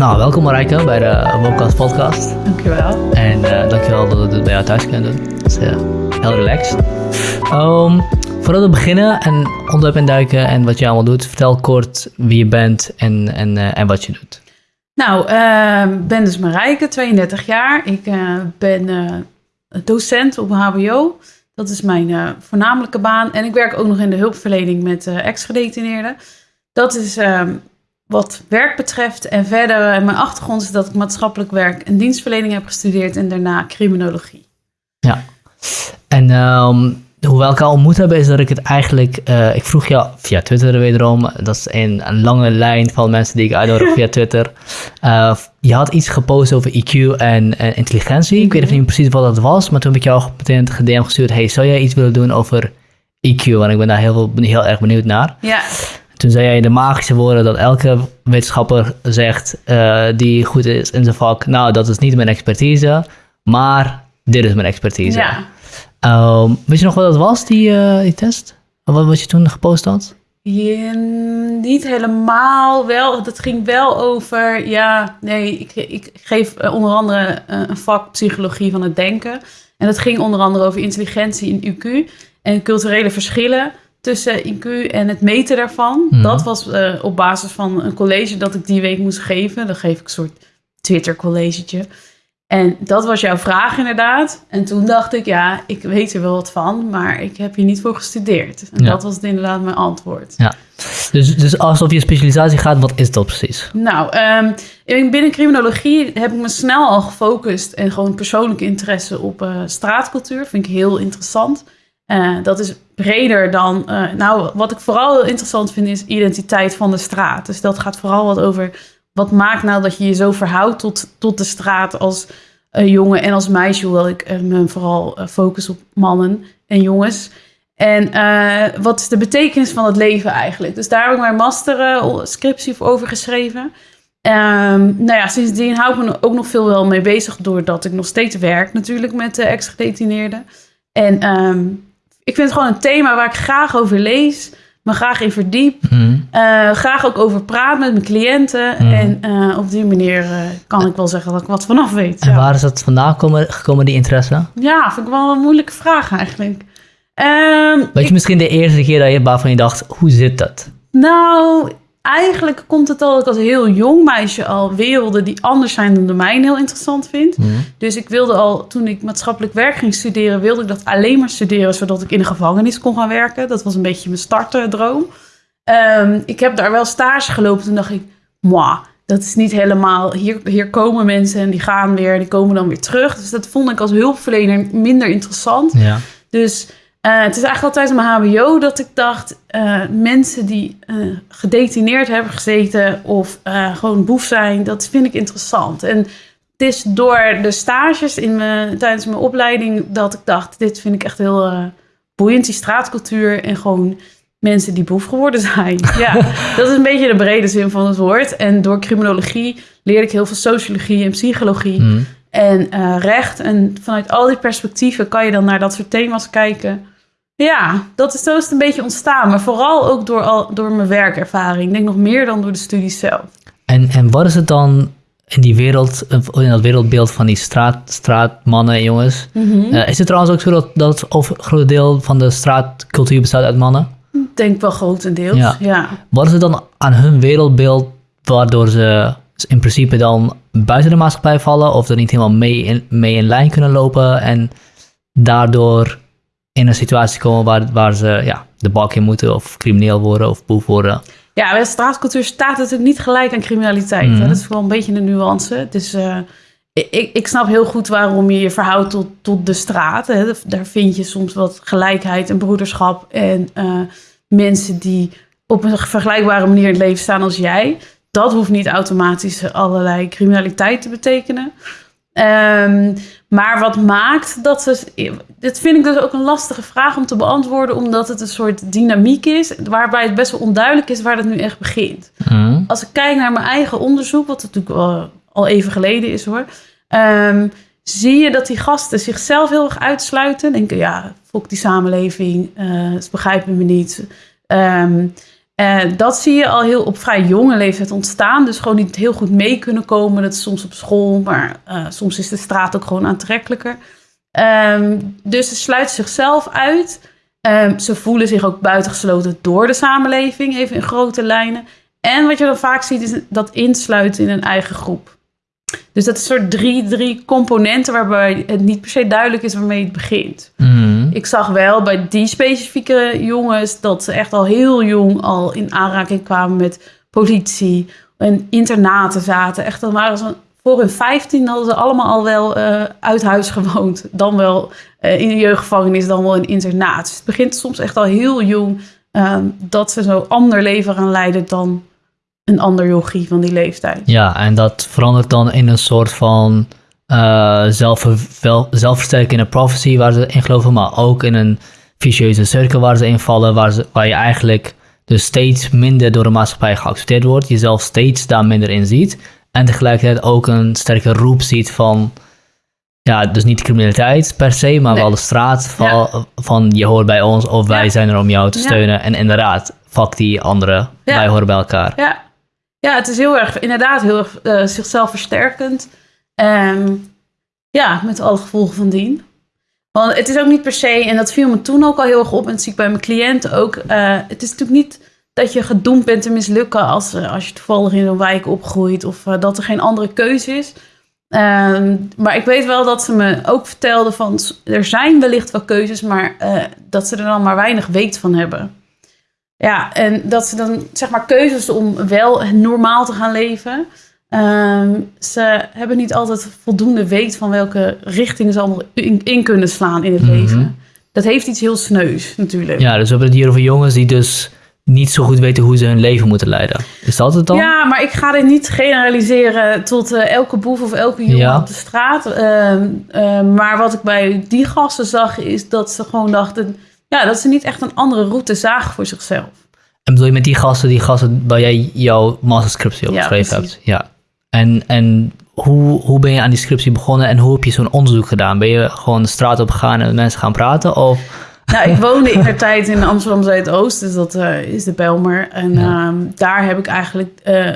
Nou, welkom Marijke bij de Wokast podcast. Dankjewel. En uh, dankjewel dat we het bij jou thuis kunnen doen. Dat is uh, heel relaxed. Um, voordat we beginnen en onderwerp induiken en wat je allemaal doet, vertel kort wie je bent en, en, uh, en wat je doet. Nou, ik ben dus Marijke, 32 jaar. Ik ben docent op HBO. Dat is mijn voornamelijke baan. En ik werk ook nog in de hulpverlening met ex-gedetineerden. Dat is ehm, wat werk betreft. En verder, eh, mijn achtergrond is dat ik maatschappelijk werk en dienstverlening heb gestudeerd en daarna criminologie. Ja, en um, hoe we elkaar ontmoet hebben, is dat ik het eigenlijk. Uh, ik vroeg jou via Twitter wederom. Dat is een, een lange lijn van mensen die ik uitnodig via Twitter. Uh, je had iets gepost over IQ en, en intelligentie. Ik weet even niet precies wat dat was, maar toen heb ik jou meteen een DM gestuurd. Hey, zou jij iets willen doen over IQ? Want ik ben daar heel, heel erg benieuwd naar. Ja. Toen zei jij de magische woorden dat elke wetenschapper zegt uh, die goed is in zijn vak. Nou, dat is niet mijn expertise, maar dit is mijn expertise. Ja. Um, weet je nog wat dat was, die, uh, die test? Wat, wat je toen gepost had? Ja, niet helemaal wel. Het ging wel over, ja, nee, ik, ik geef eh, onder andere een vak psychologie van het denken. En het ging onder andere over intelligentie in UQ en culturele verschillen tussen IQ en het meten daarvan. Mhm. Dat was uh, op basis van een college dat ik die week moest geven. Dan geef ik een soort Twitter-collegetje. En dat was jouw vraag inderdaad. En toen dacht ik, ja, ik weet er wel wat van, maar ik heb hier niet voor gestudeerd. En dat was inderdaad mijn antwoord. Ja. Dus, dus alsof je specialisatie gaat, wat is dat precies? Nou, um, binnen criminologie heb ik me snel al gefocust en gewoon persoonlijke interesse op uh, straatcultuur. Vind ik heel interessant. Uh, dat is breder dan. Uh, nou, wat ik vooral heel interessant vind is identiteit van de straat. Dus dat gaat vooral wat over. Wat maakt nou dat je je zo verhoudt tot, tot de straat als jongen en als meisje? Hoewel ik me vooral focus op mannen en jongens. En wat is de betekenis van het leven eigenlijk? Dus daar heb ik mijn master scriptie over geschreven. Um, nou ja, sindsdien hou ik me ook nog veel wel mee bezig, doordat ik nog steeds werk natuurlijk met de ex-gedetineerden. En um, ik vind het gewoon een thema waar ik graag over lees, me graag in verdiep. Mhm. Eh, graag ook over praat met mijn cliënten. Mhm. En uh, op die manier uh, kan ik wel zeggen dat ik wat vanaf weet. En waar is dat vandaan gekomen, gekomen die interesse? Ja, vind ik wel een moeilijke vraag eigenlijk. Um, weet je misschien de eerste keer dat je waarvan je dacht, hoe zit dat? Nou, eigenlijk komt het al dat ik als heel jong meisje al werelden die anders zijn dan de mijne heel interessant vind. Mhm. Dus ik wilde al, toen ik maatschappelijk werk ging studeren, wilde ik dat alleen maar studeren, zodat ik in de gevangenis kon gaan werken. Dat was een beetje mijn startdroom. Um, ik heb daar wel stage gelopen, toen dacht ik, moi, dat is niet helemaal, hier, hier komen mensen en die gaan weer, die komen dan weer terug. Dus dat vond ik als hulpverlener minder interessant. Ja. Dus uh, het is eigenlijk altijd mijn HBO dat ik dacht: uh, mensen die uh, gedetineerd hebben gezeten of gewoon boef zijn, dat vind ik interessant. En het is door de stages in mijn, tijdens mijn opleiding dat ik dacht: dit vind ik echt heel boeiend, die straatcultuur en gewoon mensen die boef geworden zijn. ja, dat is een beetje de brede zin van het woord. En door criminologie leerde ik heel veel sociologie en psychologie. Mhm. En recht. En vanuit al die perspectieven kan je dan naar dat soort thema's kijken. Ja, dat is, zo is het een beetje ontstaan. Maar vooral ook door, al, door mijn werkervaring. Ik denk nog meer dan door de studies zelf. En, en wat is het dan in die wereld, in dat wereldbeeld van die straat, straatmannen en jongens? Mm is het trouwens ook zo dat, dat het groot deel van de straatcultuur bestaat uit mannen? Ik denk wel grotendeels, ja. ja. Wat is het dan aan hun wereldbeeld waardoor ze in principe dan buiten de maatschappij vallen of er niet helemaal mee in, mee in lijn kunnen lopen en daardoor in een situatie komen waar, waar ze ja, de bak in moeten of crimineel worden of boef worden. Ja, bij straatcultuur staat natuurlijk niet gelijk aan criminaliteit. Mm Dat is wel een beetje een nuance. Dus uh, ik, ik snap heel goed waarom je je verhoudt tot, tot de straat. Hè. Daar vind je soms wat gelijkheid en broederschap en uh, mensen die op een vergelijkbare manier in het leven staan als jij. Dat hoeft niet automatisch allerlei criminaliteit te betekenen. Um, maar wat maakt dat ze. Dit vind ik dus ook een lastige vraag om te beantwoorden, omdat het een soort dynamiek is, waarbij het best wel onduidelijk is waar het nu echt begint. Mhm. Als ik kijk naar mijn eigen onderzoek, wat natuurlijk al, al even geleden is hoor, um, zie je dat die gasten zichzelf heel erg uitsluiten. Denken, ja, fok die samenleving, uh, ze begrijpen me niet. Um, Uh, dat zie je al heel op vrij jonge leeftijd ontstaan. Dus gewoon niet heel goed mee kunnen komen. Dat is soms op school, maar uh, soms is de straat ook gewoon aantrekkelijker. Um, dus ze sluiten zichzelf uit. Um, ze voelen zich ook buitengesloten door de samenleving, even in grote lijnen. En wat je dan vaak ziet, is dat insluiten in een eigen groep. Dus dat is soort drie, drie componenten waarbij het niet per se duidelijk is waarmee het begint. Mhm. Ik zag wel bij die specifieke jongens dat ze echt al heel jong al in aanraking kwamen met politie en internaten zaten. Echt, dan waren ze voor hun 15 hadden ze allemaal al wel uh, uit huis gewoond. Dan wel uh, in een jeugdgevangenis, dan wel in internaat. Dus het begint soms echt al heel jong uh, dat ze zo ander leven gaan leiden dan een ander yogi van die leeftijd. Ja, en dat verandert dan in een soort van uh, zelf, zelfversterkende prophecy waar ze in geloven, maar ook in een vicieuze cirkel waar ze in vallen, waar, ze, waar je eigenlijk dus steeds minder door de maatschappij geaccepteerd wordt, jezelf steeds daar minder in ziet en tegelijkertijd ook een sterke roep ziet van, ja, dus niet de criminaliteit per se, maar Nee. wel de straat van, Ja. van je hoort bij ons of wij Ja. zijn er om jou te Ja. steunen. En inderdaad, fuck die anderen, wij horen bij elkaar. Ja, ja het is heel erg, inderdaad, heel erg eh, zichzelf versterkend. En ja, met alle gevolgen van dien. Want het is ook niet per se, en dat viel me toen ook al heel erg op, en dat zie ik bij mijn cliënten ook. eh, het is natuurlijk niet dat je gedoemd bent te mislukken als, eh, als je toevallig in een wijk opgroeit of eh, dat er geen andere keuze is. Ehm, maar ik weet wel dat ze me ook vertelden van er zijn wellicht wel keuzes, maar dat ze er dan maar weinig weet van hebben. Ja, en dat ze dan zeg maar keuzes om wel normaal te gaan leven. Ehm, ze hebben niet altijd voldoende weet van welke richting ze allemaal in, in kunnen slaan in het Mhm. leven. Dat heeft iets heel sneus natuurlijk. Ja, dus we hebben het hier over jongens die dus niet zo goed weten hoe ze hun leven moeten leiden. Is dat het dan? Ja, maar ik ga dit niet generaliseren tot eh, elke boef of elke jongen Ja. op de straat. Ehm, ehm, maar wat ik bij die gasten zag, is dat ze gewoon dachten... Ja, dat ze niet echt een andere route zagen voor zichzelf. En bedoel je met die gasten, die gasten waar jij jouw masterscriptie op geschreven hebt? Ja. En, en hoe, hoe ben je aan die scriptie begonnen en hoe heb je zo'n onderzoek gedaan? Ben je gewoon de straat op gegaan en met mensen gaan praten? Of Nou, ik woonde in de tijd in Amsterdam Zuidoost, dus dat eh, is de Belmer. En Ja. ehm, daar heb ik eigenlijk eh,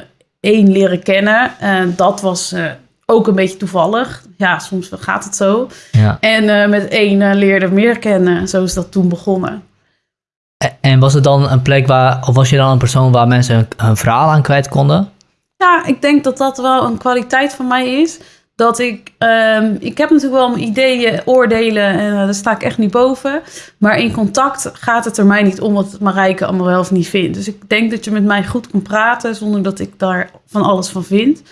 één leren kennen. En dat was eh, ook een beetje toevallig. Ja, soms gaat het zo. ja. En eh, met één eh, leerde meer kennen. Zo is dat toen begonnen. En- En was het dan een plek waar, of was je dan een persoon waar mensen hun, hun verhaal aan kwijt konden? Ja, ik denk dat dat wel een kwaliteit van mij is. Dat ik, ehm, ik heb natuurlijk wel mijn ideeën, oordelen en eh, daar sta ik echt niet boven. Maar in contact gaat het er mij niet om wat het Marijke allemaal wel of niet vindt. Dus ik denk dat je met mij goed kan praten zonder dat ik daar van alles van vind.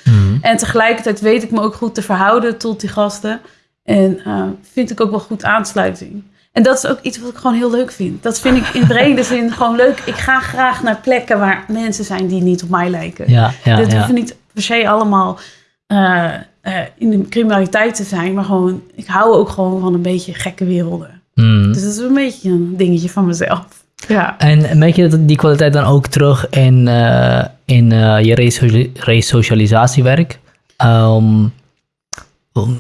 En tegelijkertijd weet ik me ook goed te verhouden tot die gasten. En eh, vind ik ook wel goed aansluiting. En dat is ook iets wat ik gewoon heel leuk vind. Dat vind ik in brede zin gewoon leuk. Ik ga graag naar plekken waar mensen zijn die niet op mij lijken. Ja, ja, Dit ja. hoeft niet per se allemaal eh, eh, in de criminaliteit te zijn. Maar gewoon, ik hou ook gewoon van een beetje gekke werelden. Mm. Dus dat is een beetje een dingetje van mezelf. Ja. En merk je dat die kwaliteit dan ook terug in, eh, in je reso- resocialisatiewerk? Ehm,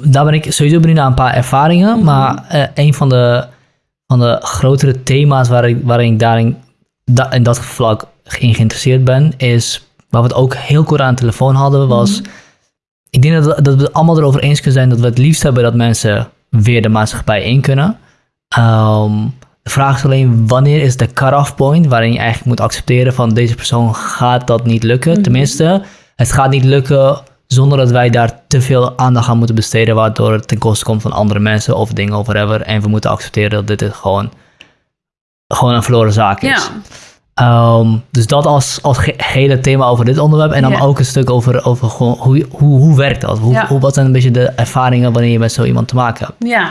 daar ben ik sowieso benieuwd naar een paar ervaringen, Mhm. maar eh, een van de, van de grotere thema's waar ik, waarin ik daarin da- in dat vlak in geïnteresseerd ben, is waar we het ook heel kort aan de telefoon hadden, was Mhm. ik denk dat we, dat we het allemaal erover eens kunnen zijn dat we het liefst hebben dat mensen weer de maatschappij in kunnen. Ehm, de vraag is alleen wanneer is de cut-off point waarin je eigenlijk moet accepteren van deze persoon gaat dat niet lukken. Mhm. Tenminste, het gaat niet lukken zonder dat wij daar te veel aandacht aan moeten besteden, waardoor het ten koste komt van andere mensen of dingen of whatever. En we moeten accepteren dat dit gewoon, gewoon een verloren zaak is. Ja. Ehm, dus dat als, als hele thema over dit onderwerp. En dan Ja. ook een stuk over, over gewoon hoe, hoe, hoe werkt dat? Hoe, Ja. hoe, wat zijn een beetje de ervaringen wanneer je met zo iemand te maken hebt? Ja,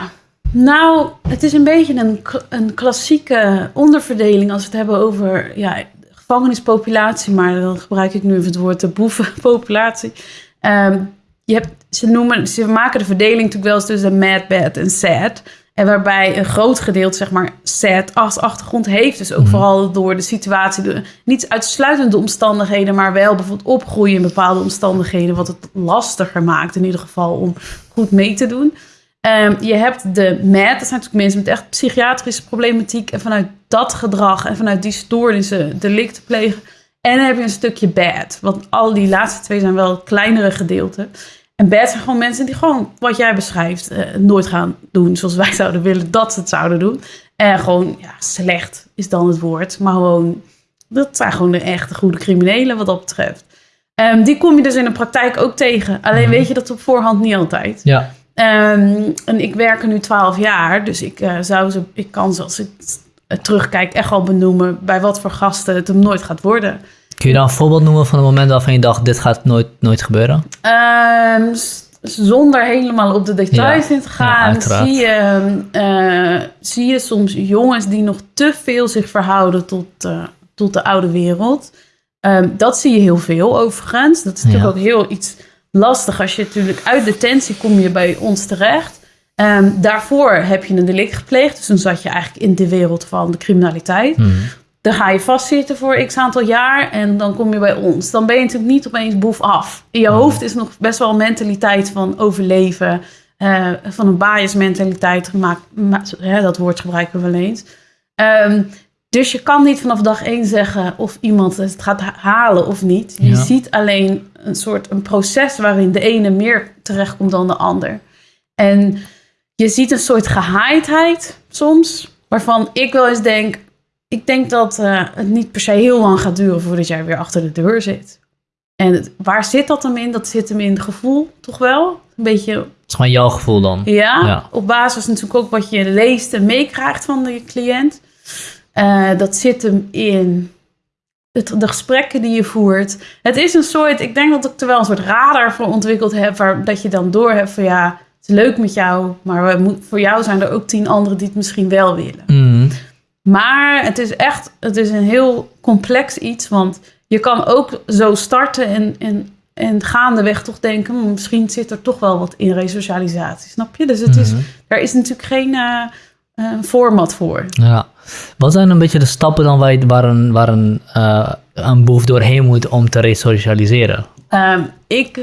nou, het is een beetje een, een klassieke onderverdeling als we het hebben over ja, gevangenispopulatie, maar dan gebruik ik nu even het woord de boevenpopulatie. Ehm, je hebt, ze, noemen, ze maken de verdeling natuurlijk wel eens tussen mad, bad en sad. En waarbij een groot gedeelte, zeg maar, sad als achtergrond heeft. Dus ook Mhm. vooral door de situatie, de, niet uitsluitend de omstandigheden, maar wel bijvoorbeeld opgroeien in bepaalde omstandigheden, wat het lastiger maakt in ieder geval om goed mee te doen. Ehm, je hebt de MAD, dat zijn natuurlijk mensen met echt psychiatrische problematiek. En vanuit dat gedrag en vanuit die stoornissen delicten plegen. En dan heb je een stukje bad. Want al die laatste twee zijn wel kleinere gedeelten. En bad zijn gewoon mensen die gewoon, wat jij beschrijft, eh, nooit gaan doen zoals wij zouden willen dat ze het zouden doen. En gewoon, ja, slecht is dan het woord. Maar gewoon, dat zijn gewoon de echte goede criminelen wat dat betreft. Ehm, die kom je dus in de praktijk ook tegen. Alleen Mhm. weet je dat op voorhand niet altijd. Ja. Ehm, en ik werk er nu 12 jaar, dus ik, eh, zou ze, ik kan ze als ik eh, terugkijk echt wel benoemen bij wat voor gasten het hem nooit gaat worden. Kun je dan een voorbeeld noemen van een moment waarvan je dacht, dit gaat nooit, nooit gebeuren? Ehm, zonder helemaal op de details in te gaan, zie, je, eh, zie je soms jongens die nog te veel zich verhouden tot, eh, tot de oude wereld. Ehm, dat zie je heel veel overigens. Dat is natuurlijk Ja. ook heel iets lastig als je natuurlijk uit detentie kom je bij ons terecht. Ehm, daarvoor heb je een delict gepleegd, dus dan zat je eigenlijk in de wereld van de criminaliteit. Mhm. Dan ga je vastzitten voor x aantal jaar en dan kom je bij ons. Dan ben je natuurlijk niet opeens boef af. In je hoofd is nog best wel een mentaliteit van overleven. eh, van een bias mentaliteit gemaakt. Ma- hè, dat woord gebruiken we wel eens. Ehm, dus je kan niet vanaf dag één zeggen of iemand het gaat ha- halen of niet. Je Ja. ziet alleen een soort een proces waarin de ene meer terechtkomt dan de ander. En je ziet een soort gehaaidheid soms, waarvan ik wel eens denk, ik denk dat eh, het niet per se heel lang gaat duren voordat jij weer achter de deur zit. En het- waar zit dat hem in? Dat zit hem in het gevoel, toch wel? Een beetje, Dat is gewoon jouw gevoel dan. ja, Ja. op basis natuurlijk ook wat je leest en meekrijgt van de cliënt. Eh, dat zit hem in het, de gesprekken die je voert. Het is een soort, ik denk dat ik er wel een soort radar voor ontwikkeld heb, waar dat je dan door hebt van ja, het is leuk met jou, maar we voor jou zijn er ook tien anderen die het misschien wel willen. Mhm. Maar het is echt, het is een heel complex iets, want je kan ook zo starten en, en, en gaandeweg toch denken, "Hmm, misschien zit er toch wel wat in resocialisatie, snap je? Dus het is, Mhm. daar is natuurlijk geen eh, eh, format voor. Ja. Wat zijn een beetje de stappen dan waar een, waar een, eh, een boef doorheen moet om te resocialiseren? Ehm, ik,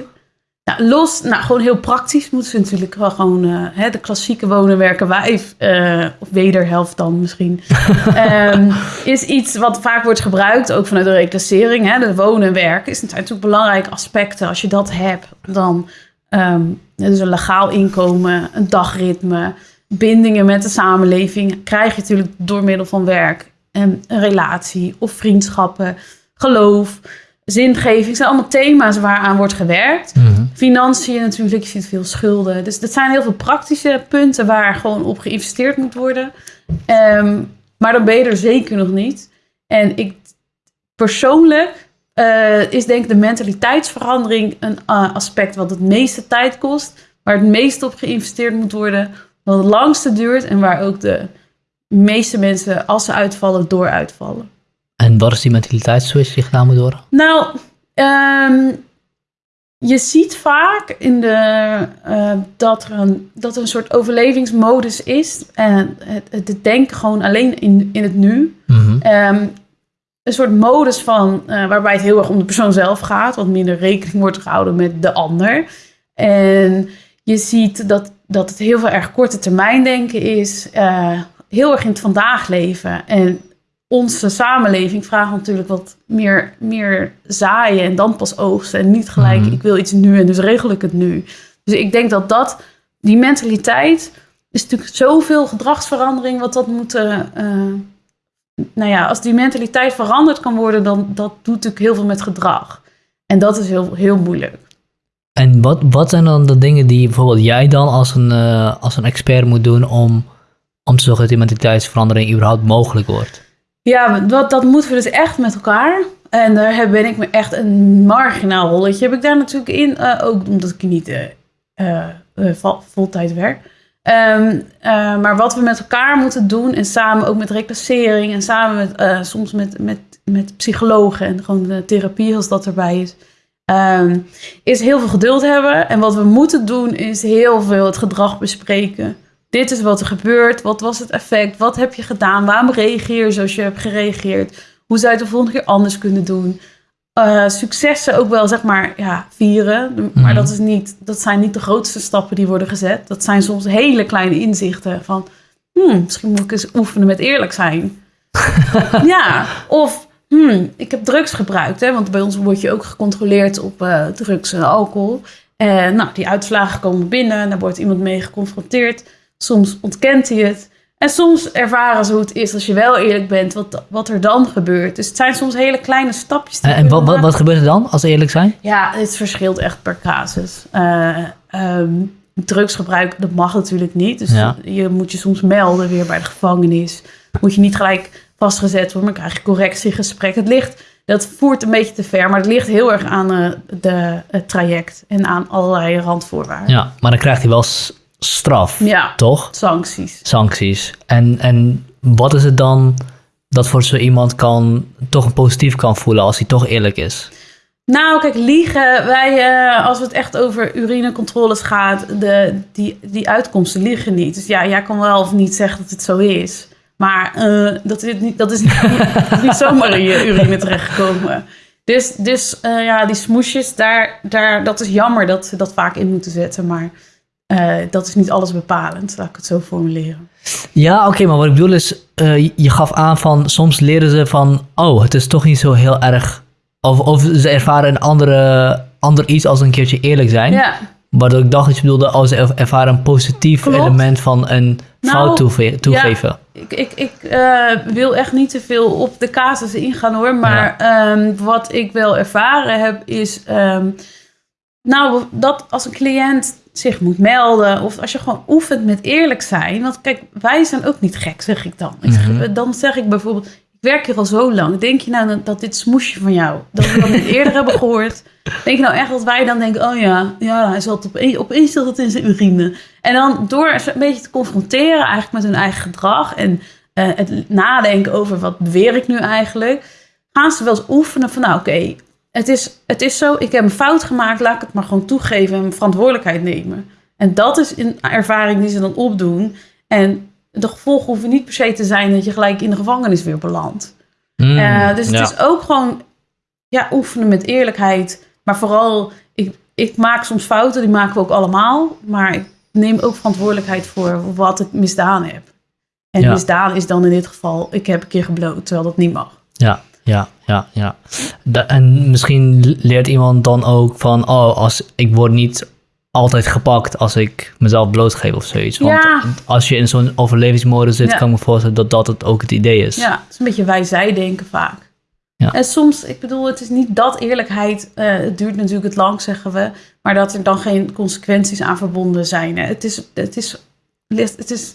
nou, los, nou, gewoon heel praktisch moeten ze natuurlijk wel gewoon eh, hè, de klassieke wonen, werken, wijf, eh, of wederhelft dan misschien, ehm, is iets wat vaak wordt gebruikt, ook vanuit de reclassering. Hè, de wonen en werken is natuurlijk belangrijke aspecten. Als je dat hebt, dan ehm dus een legaal inkomen, een dagritme, bindingen met de samenleving, krijg je natuurlijk door middel van werk en een relatie of vriendschappen, geloof zingeving zijn allemaal thema's waaraan wordt gewerkt. Mhm. Financiën natuurlijk, je ziet veel schulden. Dus dat zijn heel veel praktische punten waar gewoon op geïnvesteerd moet worden. Ehm, maar dan ben je er zeker nog niet. En ik persoonlijk eh, is denk ik de mentaliteitsverandering een eh, aspect wat het meeste tijd kost. Waar het meest op geïnvesteerd moet worden. Wat het langste duurt en waar ook de meeste mensen, als ze uitvallen, door uitvallen. En wat is die mentaliteitsswitch die gedaan moet worden? Nou, ehm, je ziet vaak in de, eh, dat, er een, dat er een soort overlevingsmodus is. En het, het, het denken gewoon alleen in, in het nu. Mhm. Ehm, een soort modus van, eh, waarbij het heel erg om de persoon zelf gaat. Wat minder rekening wordt gehouden met de ander. En je ziet dat, dat het heel veel erg korte termijn denken is. eh, heel erg in het vandaag leven. En onze samenleving vraagt natuurlijk wat meer, meer zaaien en dan pas oogsten. En niet gelijk, Mhm. ik wil iets nu en dus regel ik het nu. Dus ik denk dat dat, die mentaliteit, is natuurlijk zoveel gedragsverandering wat dat moet... eh, eh, nou ja, als die mentaliteit veranderd kan worden, dan dat doet natuurlijk heel veel met gedrag. En dat is heel, heel moeilijk. En wat, wat zijn dan de dingen die bijvoorbeeld jij dan als een, eh, als een expert moet doen om, om te zorgen dat die mentaliteitsverandering überhaupt mogelijk wordt? Ja, dat, dat moeten we dus echt met elkaar. En daar ben ik me echt een marginaal rolletje. Heb ik daar natuurlijk in, eh, ook omdat ik niet vol- voltijd werk. Ehm, eh, maar wat we met elkaar moeten doen en samen ook met reclassering en samen met soms met, met, met psychologen en gewoon de therapie als dat erbij is, ehm, is heel veel geduld hebben. En wat we moeten doen is heel veel het gedrag bespreken. Dit is wat er gebeurt. Wat was het effect? Wat heb je gedaan? Waarom reageer je zoals je hebt gereageerd? Hoe zou je het de volgende keer anders kunnen doen? eh, successen ook wel, zeg maar, ja, vieren. Maar Mhm. dat, is niet, dat zijn niet de grootste stappen die worden gezet. Dat zijn soms hele kleine inzichten van... Hmm, misschien moet ik eens oefenen met eerlijk zijn. ja, of hmm, ik heb drugs gebruikt. Hè, want bij ons word je ook gecontroleerd op eh, drugs en alcohol. En nou, die uitslagen komen binnen. Daar wordt iemand mee geconfronteerd. Soms ontkent hij het. En soms ervaren ze hoe het is als je wel eerlijk bent, wat, wat er dan gebeurt. Dus het zijn soms hele kleine stapjes. die En, wat, wat, wat gebeurt er dan, als we eerlijk zijn? Ja, het verschilt echt per casus. Eh, ehm, drugsgebruik, dat mag natuurlijk niet. Dus Ja. je moet je soms melden weer bij de gevangenis. Moet je niet gelijk vastgezet worden, maar krijg je correctiegesprek. Het ligt, dat voert een beetje te ver, maar het ligt heel erg aan eh, de, het traject en aan allerlei randvoorwaarden. Ja, maar dan krijgt hij wel straf, Ja, toch? sancties. Sancties. En, en wat is het dan dat voor zo iemand kan, toch een positief kan voelen als hij toch eerlijk is? Nou, kijk, liegen. Wij, eh, als het echt over urinecontroles gaat, de, die, die uitkomsten liegen niet. Dus ja, jij kan wel of niet zeggen dat het zo is. Maar eh, dat, is niet, dat is niet, zomaar in je urine terechtgekomen. Dus, dus eh, ja, die smoesjes, daar, daar, dat is jammer dat ze dat vaak in moeten zetten. Maar eh, dat is niet alles bepalend, laat ik het zo formuleren. Ja, oké, maar wat ik bedoel is, eh, je- gaf aan van soms leren ze van, oh, het is toch niet zo heel erg, of, of ze ervaren een andere, ander iets als een keertje eerlijk zijn. Ja, Waardoor ik dacht dat je bedoelde, oh, ze er- ervaren een positief Klopt. element van een Nou, fout toegeven. Ik, ik, ik eh, wil echt niet te veel op de casussen ingaan hoor. Maar ehm, wat ik wel ervaren heb is... ehm, nou, dat als een cliënt zich moet melden... of als je gewoon oefent met eerlijk zijn... want kijk, wij zijn ook niet gek, zeg ik dan. Ik zeg- Mhm. Dan zeg ik bijvoorbeeld... ik werk hier al zo lang. Denk je nou dat dit smoesje van jou... dat we dat niet eerder hebben gehoord... Denk je nou echt dat wij dan denken... oh ja, ja hij zat opeens, opeens zat het in zijn urine. En dan door een beetje te confronteren... eigenlijk met hun eigen gedrag... en eh, het nadenken over wat beweer ik nu eigenlijk... gaan ze wel eens oefenen van... nou oké, het, is, het is zo... ik heb een fout gemaakt... laat ik het maar gewoon toegeven... en verantwoordelijkheid nemen. En dat is een ervaring die ze dan opdoen. En de gevolgen hoeven niet per se te zijn... dat je gelijk in de gevangenis weer belandt. Mm, Eh, dus het is ook gewoon ja, oefenen met eerlijkheid. Maar vooral, ik, ik maak soms fouten, die maken we ook allemaal. Maar ik neem ook verantwoordelijkheid voor wat ik misdaan heb. En Ja. misdaan is dan in dit geval, ik heb een keer gebloot, terwijl dat niet mag. Ja, ja, ja, ja. En misschien leert iemand dan ook van, oh, als ik word niet altijd gepakt als ik mezelf blootgeef of zoiets. Want Ja. als je in zo'n overlevingsmodus zit, Ja. kan ik me voorstellen dat dat het ook het idee is. Ja, het is een beetje wij-zij denken vaak. Ja. En soms, ik bedoel, het is niet dat eerlijkheid, eh, het duurt natuurlijk het lang, zeggen we, maar dat er dan geen consequenties aan verbonden zijn. Hè. Het is, het is, het is,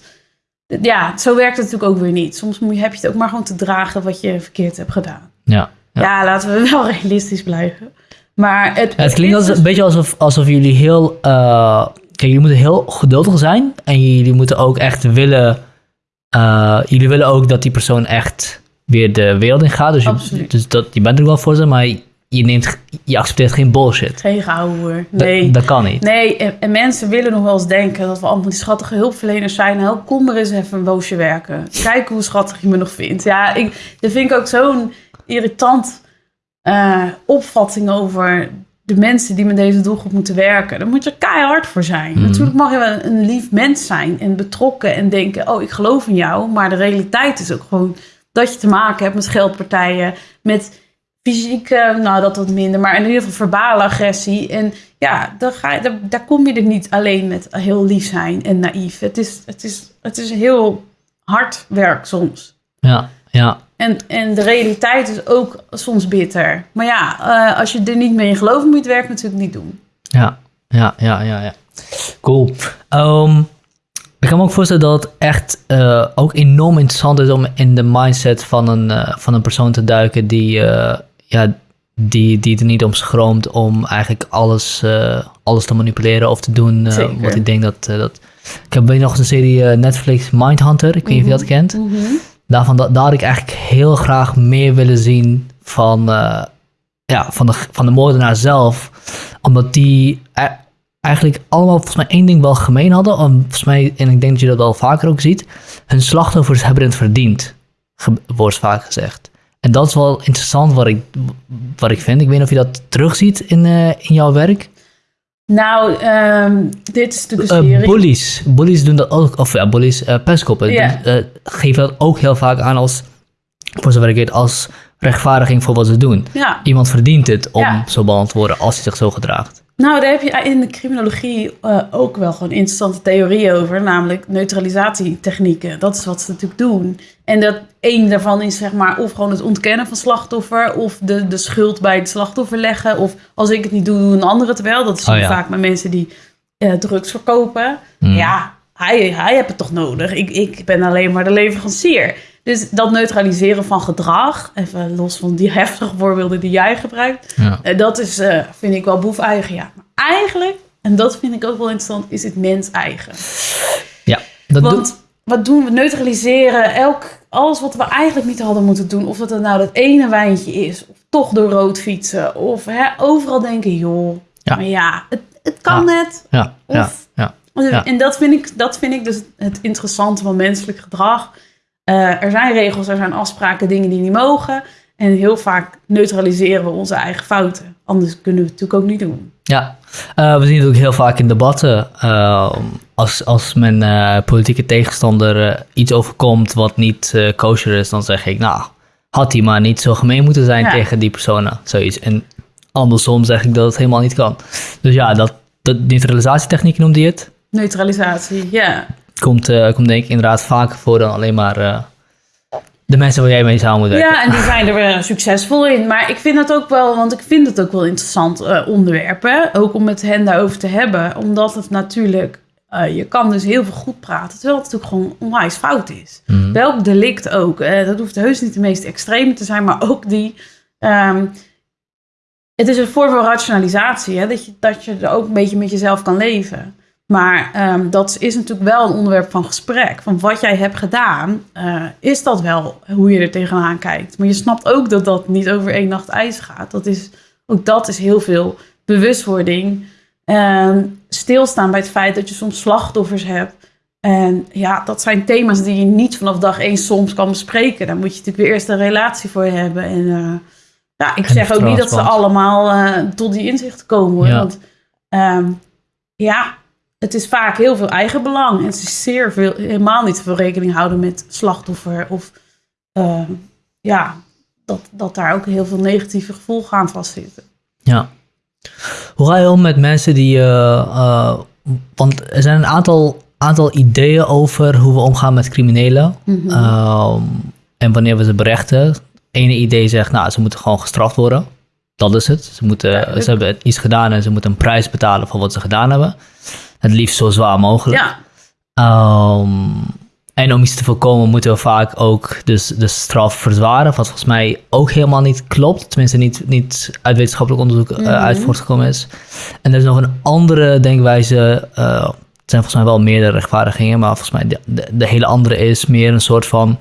ja, zo werkt het natuurlijk ook weer niet. Soms moet je, heb je het ook maar gewoon te dragen wat je verkeerd hebt gedaan. Ja. Ja. Ja, laten we wel realistisch blijven. Maar het, Het klinkt als, een beetje alsof, alsof jullie heel... eh, kijk, jullie moeten heel geduldig zijn. En jullie moeten ook echt willen... eh, jullie willen ook dat die persoon echt weer de wereld in gaat. Dus, je, dus dat, je bent er wel voor ze, maar je, neemt, je accepteert geen bullshit. geen gehouden. Dat- Nee. Dat, kan niet. Nee, en, en mensen willen nog wel eens denken dat we allemaal die schattige hulpverleners zijn. Nou, kom er eens even een boosje werken. Kijk hoe schattig je me nog vindt. Ja, ik, dat vind ik ook zo'n irritant eh, opvatting over de mensen die met deze doelgroep moeten werken. Daar moet je keihard voor zijn. Mhm. Natuurlijk mag je wel een lief mens zijn en betrokken en denken, oh, ik geloof in jou. Maar de realiteit is ook gewoon dat je te maken hebt met geldpartijen, met fysieke, nou dat wat minder, maar in ieder geval verbale agressie. En ja, daar, ga je, daar, daar kom je er niet alleen met heel lief zijn en naïef. Het is, het is, het is heel hard werk soms. Ja, ja. En, en de realiteit is ook soms bitter. Maar ja, eh, als je er niet mee in gelooft, moet je het werk natuurlijk niet doen. Ja, ja, ja, ja, ja. Cool. Ehm, ik kan me ook voorstellen dat het echt eh, ook enorm interessant is om in de mindset van een, eh, van een persoon te duiken die, eh, ja, die, die er niet om schroomt om eigenlijk alles, eh, alles te manipuleren of te doen wat ik denk dat... eh, dat ik heb nog eens een serie Netflix Mindhunter, ik weet niet of je dat kent. Daarvan, da- daar had ik eigenlijk heel graag meer willen zien van, ja, van, de, van de moordenaar zelf. Omdat die e- eigenlijk allemaal volgens mij één ding wel gemeen hadden. Om, volgens mij, en ik denk dat je dat wel vaker ook ziet. Hun slachtoffers hebben het verdiend, wordt vaak gezegd. En dat is wel interessant wat ik, wat ik vind. Ik weet niet of je dat terugziet in, eh, in jouw werk. Nou, ehm, dit is natuurlijk een Uh, serie. bullies. Bullies doen dat ook. Of ja, bullies, eh pestkoppen. Doen- eh, geven dat ook heel vaak aan als, voor zover ik weet, als rechtvaardiging voor wat ze doen. ja. Iemand verdient het om Ja. zo behandeld te worden als hij zich zo gedraagt. Nou, daar heb je in de criminologie eh, ook wel gewoon interessante theorieën over, namelijk neutralisatietechnieken. Dat is wat ze natuurlijk doen. En dat één daarvan is zeg maar of gewoon het ontkennen van slachtoffer, of de, de schuld bij het slachtoffer leggen, of als ik het niet doe, doen een andere het wel. Dat is Oh ja. vaak met mensen die eh, drugs verkopen. Hmm. Ja, hij, hij heeft het toch nodig. Ik, ik ben alleen maar de leverancier. Dus dat neutraliseren van gedrag, even los van die heftige voorbeelden die jij gebruikt, Ja. eh, dat is, eh, vind ik wel boef-eigen, ja. Maar eigenlijk, en dat vind ik ook wel interessant, is het mens-eigen. ja. Dat doet- Want wat doen we? Neutraliseren elk, alles wat we eigenlijk niet hadden moeten doen. Of dat het nou dat ene wijntje is, of toch door rood fietsen. Of hè, overal denken, joh, Ja. maar ja, het, het kan Ja. net. ja, ja, Of- ja. Ja. En dat vind, ik, dat vind ik dus het interessante van menselijk gedrag. Eh, er zijn regels, er zijn afspraken, dingen die niet mogen. En heel vaak neutraliseren we onze eigen fouten. Anders kunnen we het natuurlijk ook niet doen. Ja, Eh, we zien het ook heel vaak in debatten. eh, als, als mijn politieke tegenstander iets overkomt wat niet kosher is, dan zeg ik, nou, had hij maar niet zo gemeen moeten zijn Ja. tegen die personen. Zoiets. En andersom zeg ik dat het helemaal niet kan. Dus ja, dat, dat neutralisatietechniek noemde je het. Neutralisatie, ja. Komt, eh, komt denk ik inderdaad vaker voor dan alleen maar eh, de mensen waar jij mee samen moet werken. Ja, en die zijn er eh, succesvol in. Maar ik vind het ook wel, want ik vind het ook wel interessant eh, onderwerpen. Ook om met hen daarover te hebben. Omdat het natuurlijk, je kan dus heel veel goed praten. Terwijl het natuurlijk gewoon onwijs fout is. Mhm. Welk delict ook. dat hoeft heus niet de meest extreme te zijn, maar ook die. ehm, het is een vorm van rationalisatie, hè, dat, je, dat je er ook een beetje met jezelf kan leven. Maar ehm, dat is natuurlijk wel een onderwerp van gesprek. Van wat jij hebt gedaan, eh, is dat wel hoe je er tegenaan kijkt. Maar je snapt ook dat dat niet over één nacht ijs gaat. Dat is, ook dat is heel veel bewustwording. Ehm, stilstaan bij het feit dat je soms slachtoffers hebt. En ja, dat zijn thema's die je niet vanaf dag één soms kan bespreken. Daar moet je natuurlijk weer eerst een relatie voor hebben. En eh, ja, ik En zeg ook niet dat ze allemaal eh, tot die inzichten komen. Hoor. Ja. Want ehm, ja, het is vaak heel veel eigenbelang. En het is zeer veel, helemaal niet veel rekening houden met slachtoffer. Of ehm, ja, dat, dat daar ook heel veel negatieve gevolgen aan vastzitten. Ja. Hoe ga je om met mensen die. eh, eh, want er zijn een aantal, aantal ideeën over hoe we omgaan met criminelen. Mhm. Ehm, en wanneer we ze berechten. Ene idee zegt, nou, ze moeten gewoon gestraft worden. Dat is het. Ze, moeten, Duidelijk. ze hebben iets gedaan en ze moeten een prijs betalen voor wat ze gedaan hebben. Het liefst zo zwaar mogelijk. Ja, Ehm, en om iets te voorkomen moeten we vaak ook dus de straf verzwaren, wat volgens mij ook helemaal niet klopt. Tenminste niet, niet uit wetenschappelijk onderzoek eh, Mhm. uit voortgekomen is. En er is nog een andere denkwijze, eh, het zijn volgens mij wel meerdere rechtvaardigingen, maar volgens mij de, de, de hele andere is meer een soort van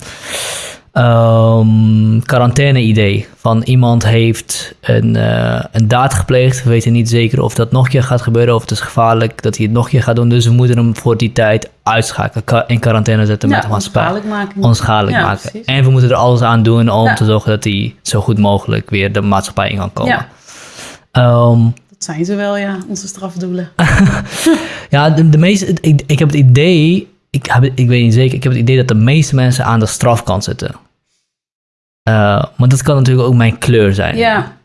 ehm quarantaine-idee. Van iemand heeft een, eh, een daad gepleegd. We weten niet zeker of dat nog een keer gaat gebeuren. Of het is gevaarlijk dat hij het nog een keer gaat doen. Dus we moeten hem voor die tijd uitschakelen. In quarantaine zetten met ja de maatschappij. onschadelijk maken. Onschadelijk Ja, maken. precies. En we moeten er alles aan doen om Ja. te zorgen dat hij zo goed mogelijk weer de maatschappij in kan komen. Ehm, Dat zijn ze wel, ja, onze strafdoelen. Ja, de, de meeste, ik, ik heb het idee, ik, heb, ik weet niet zeker, ik heb het idee dat de meeste mensen aan de strafkant zitten. Eh, maar dat kan natuurlijk ook mijn kleur zijn. Ja.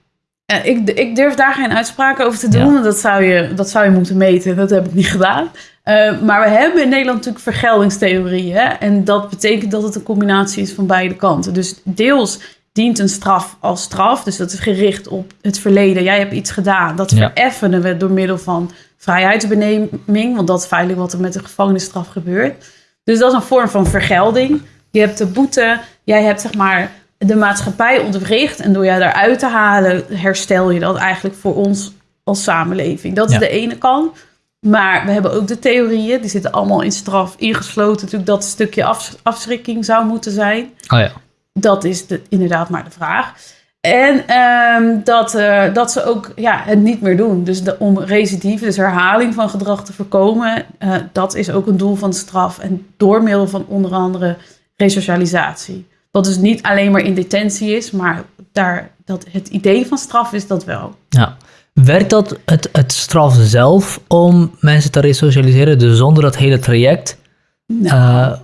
Ik, ik durf daar geen uitspraken over te doen. Ja. want Dat, zou je, dat zou je moeten meten. Dat heb ik niet gedaan. Eh, maar we hebben in Nederland natuurlijk vergeldingstheorieën. hè, En dat betekent dat het een combinatie is van beide kanten. Dus deels dient een straf als straf. Dus dat is gericht op het verleden. Jij hebt iets gedaan. Dat Ja. vereffenen we door middel van vrijheidsbeneming. Want dat is feitelijk wat er met de gevangenisstraf gebeurt. Dus dat is een vorm van vergelding. Je hebt de boete. Jij hebt zeg maar de maatschappij ontwricht. En door jou daaruit te halen, herstel je dat eigenlijk voor ons als samenleving. Dat is Ja. de ene kant. Maar we hebben ook de theorieën. Die zitten allemaal in straf ingesloten. Natuurlijk dat stukje af, afschrikking zou moeten zijn. Oh ja. Dat is de, inderdaad maar de vraag. En ehm, dat, eh, dat ze ook ja, het niet meer doen. Dus de, om recidive, dus herhaling van gedrag te voorkomen, eh, dat is ook een doel van straf. En door middel van onder andere resocialisatie. Wat dus niet alleen maar in detentie is, maar daar, dat het idee van straf is dat wel. Ja. Werkt dat het, het straf zelf om mensen te resocialiseren, dus zonder dat hele traject? Nou, Eh,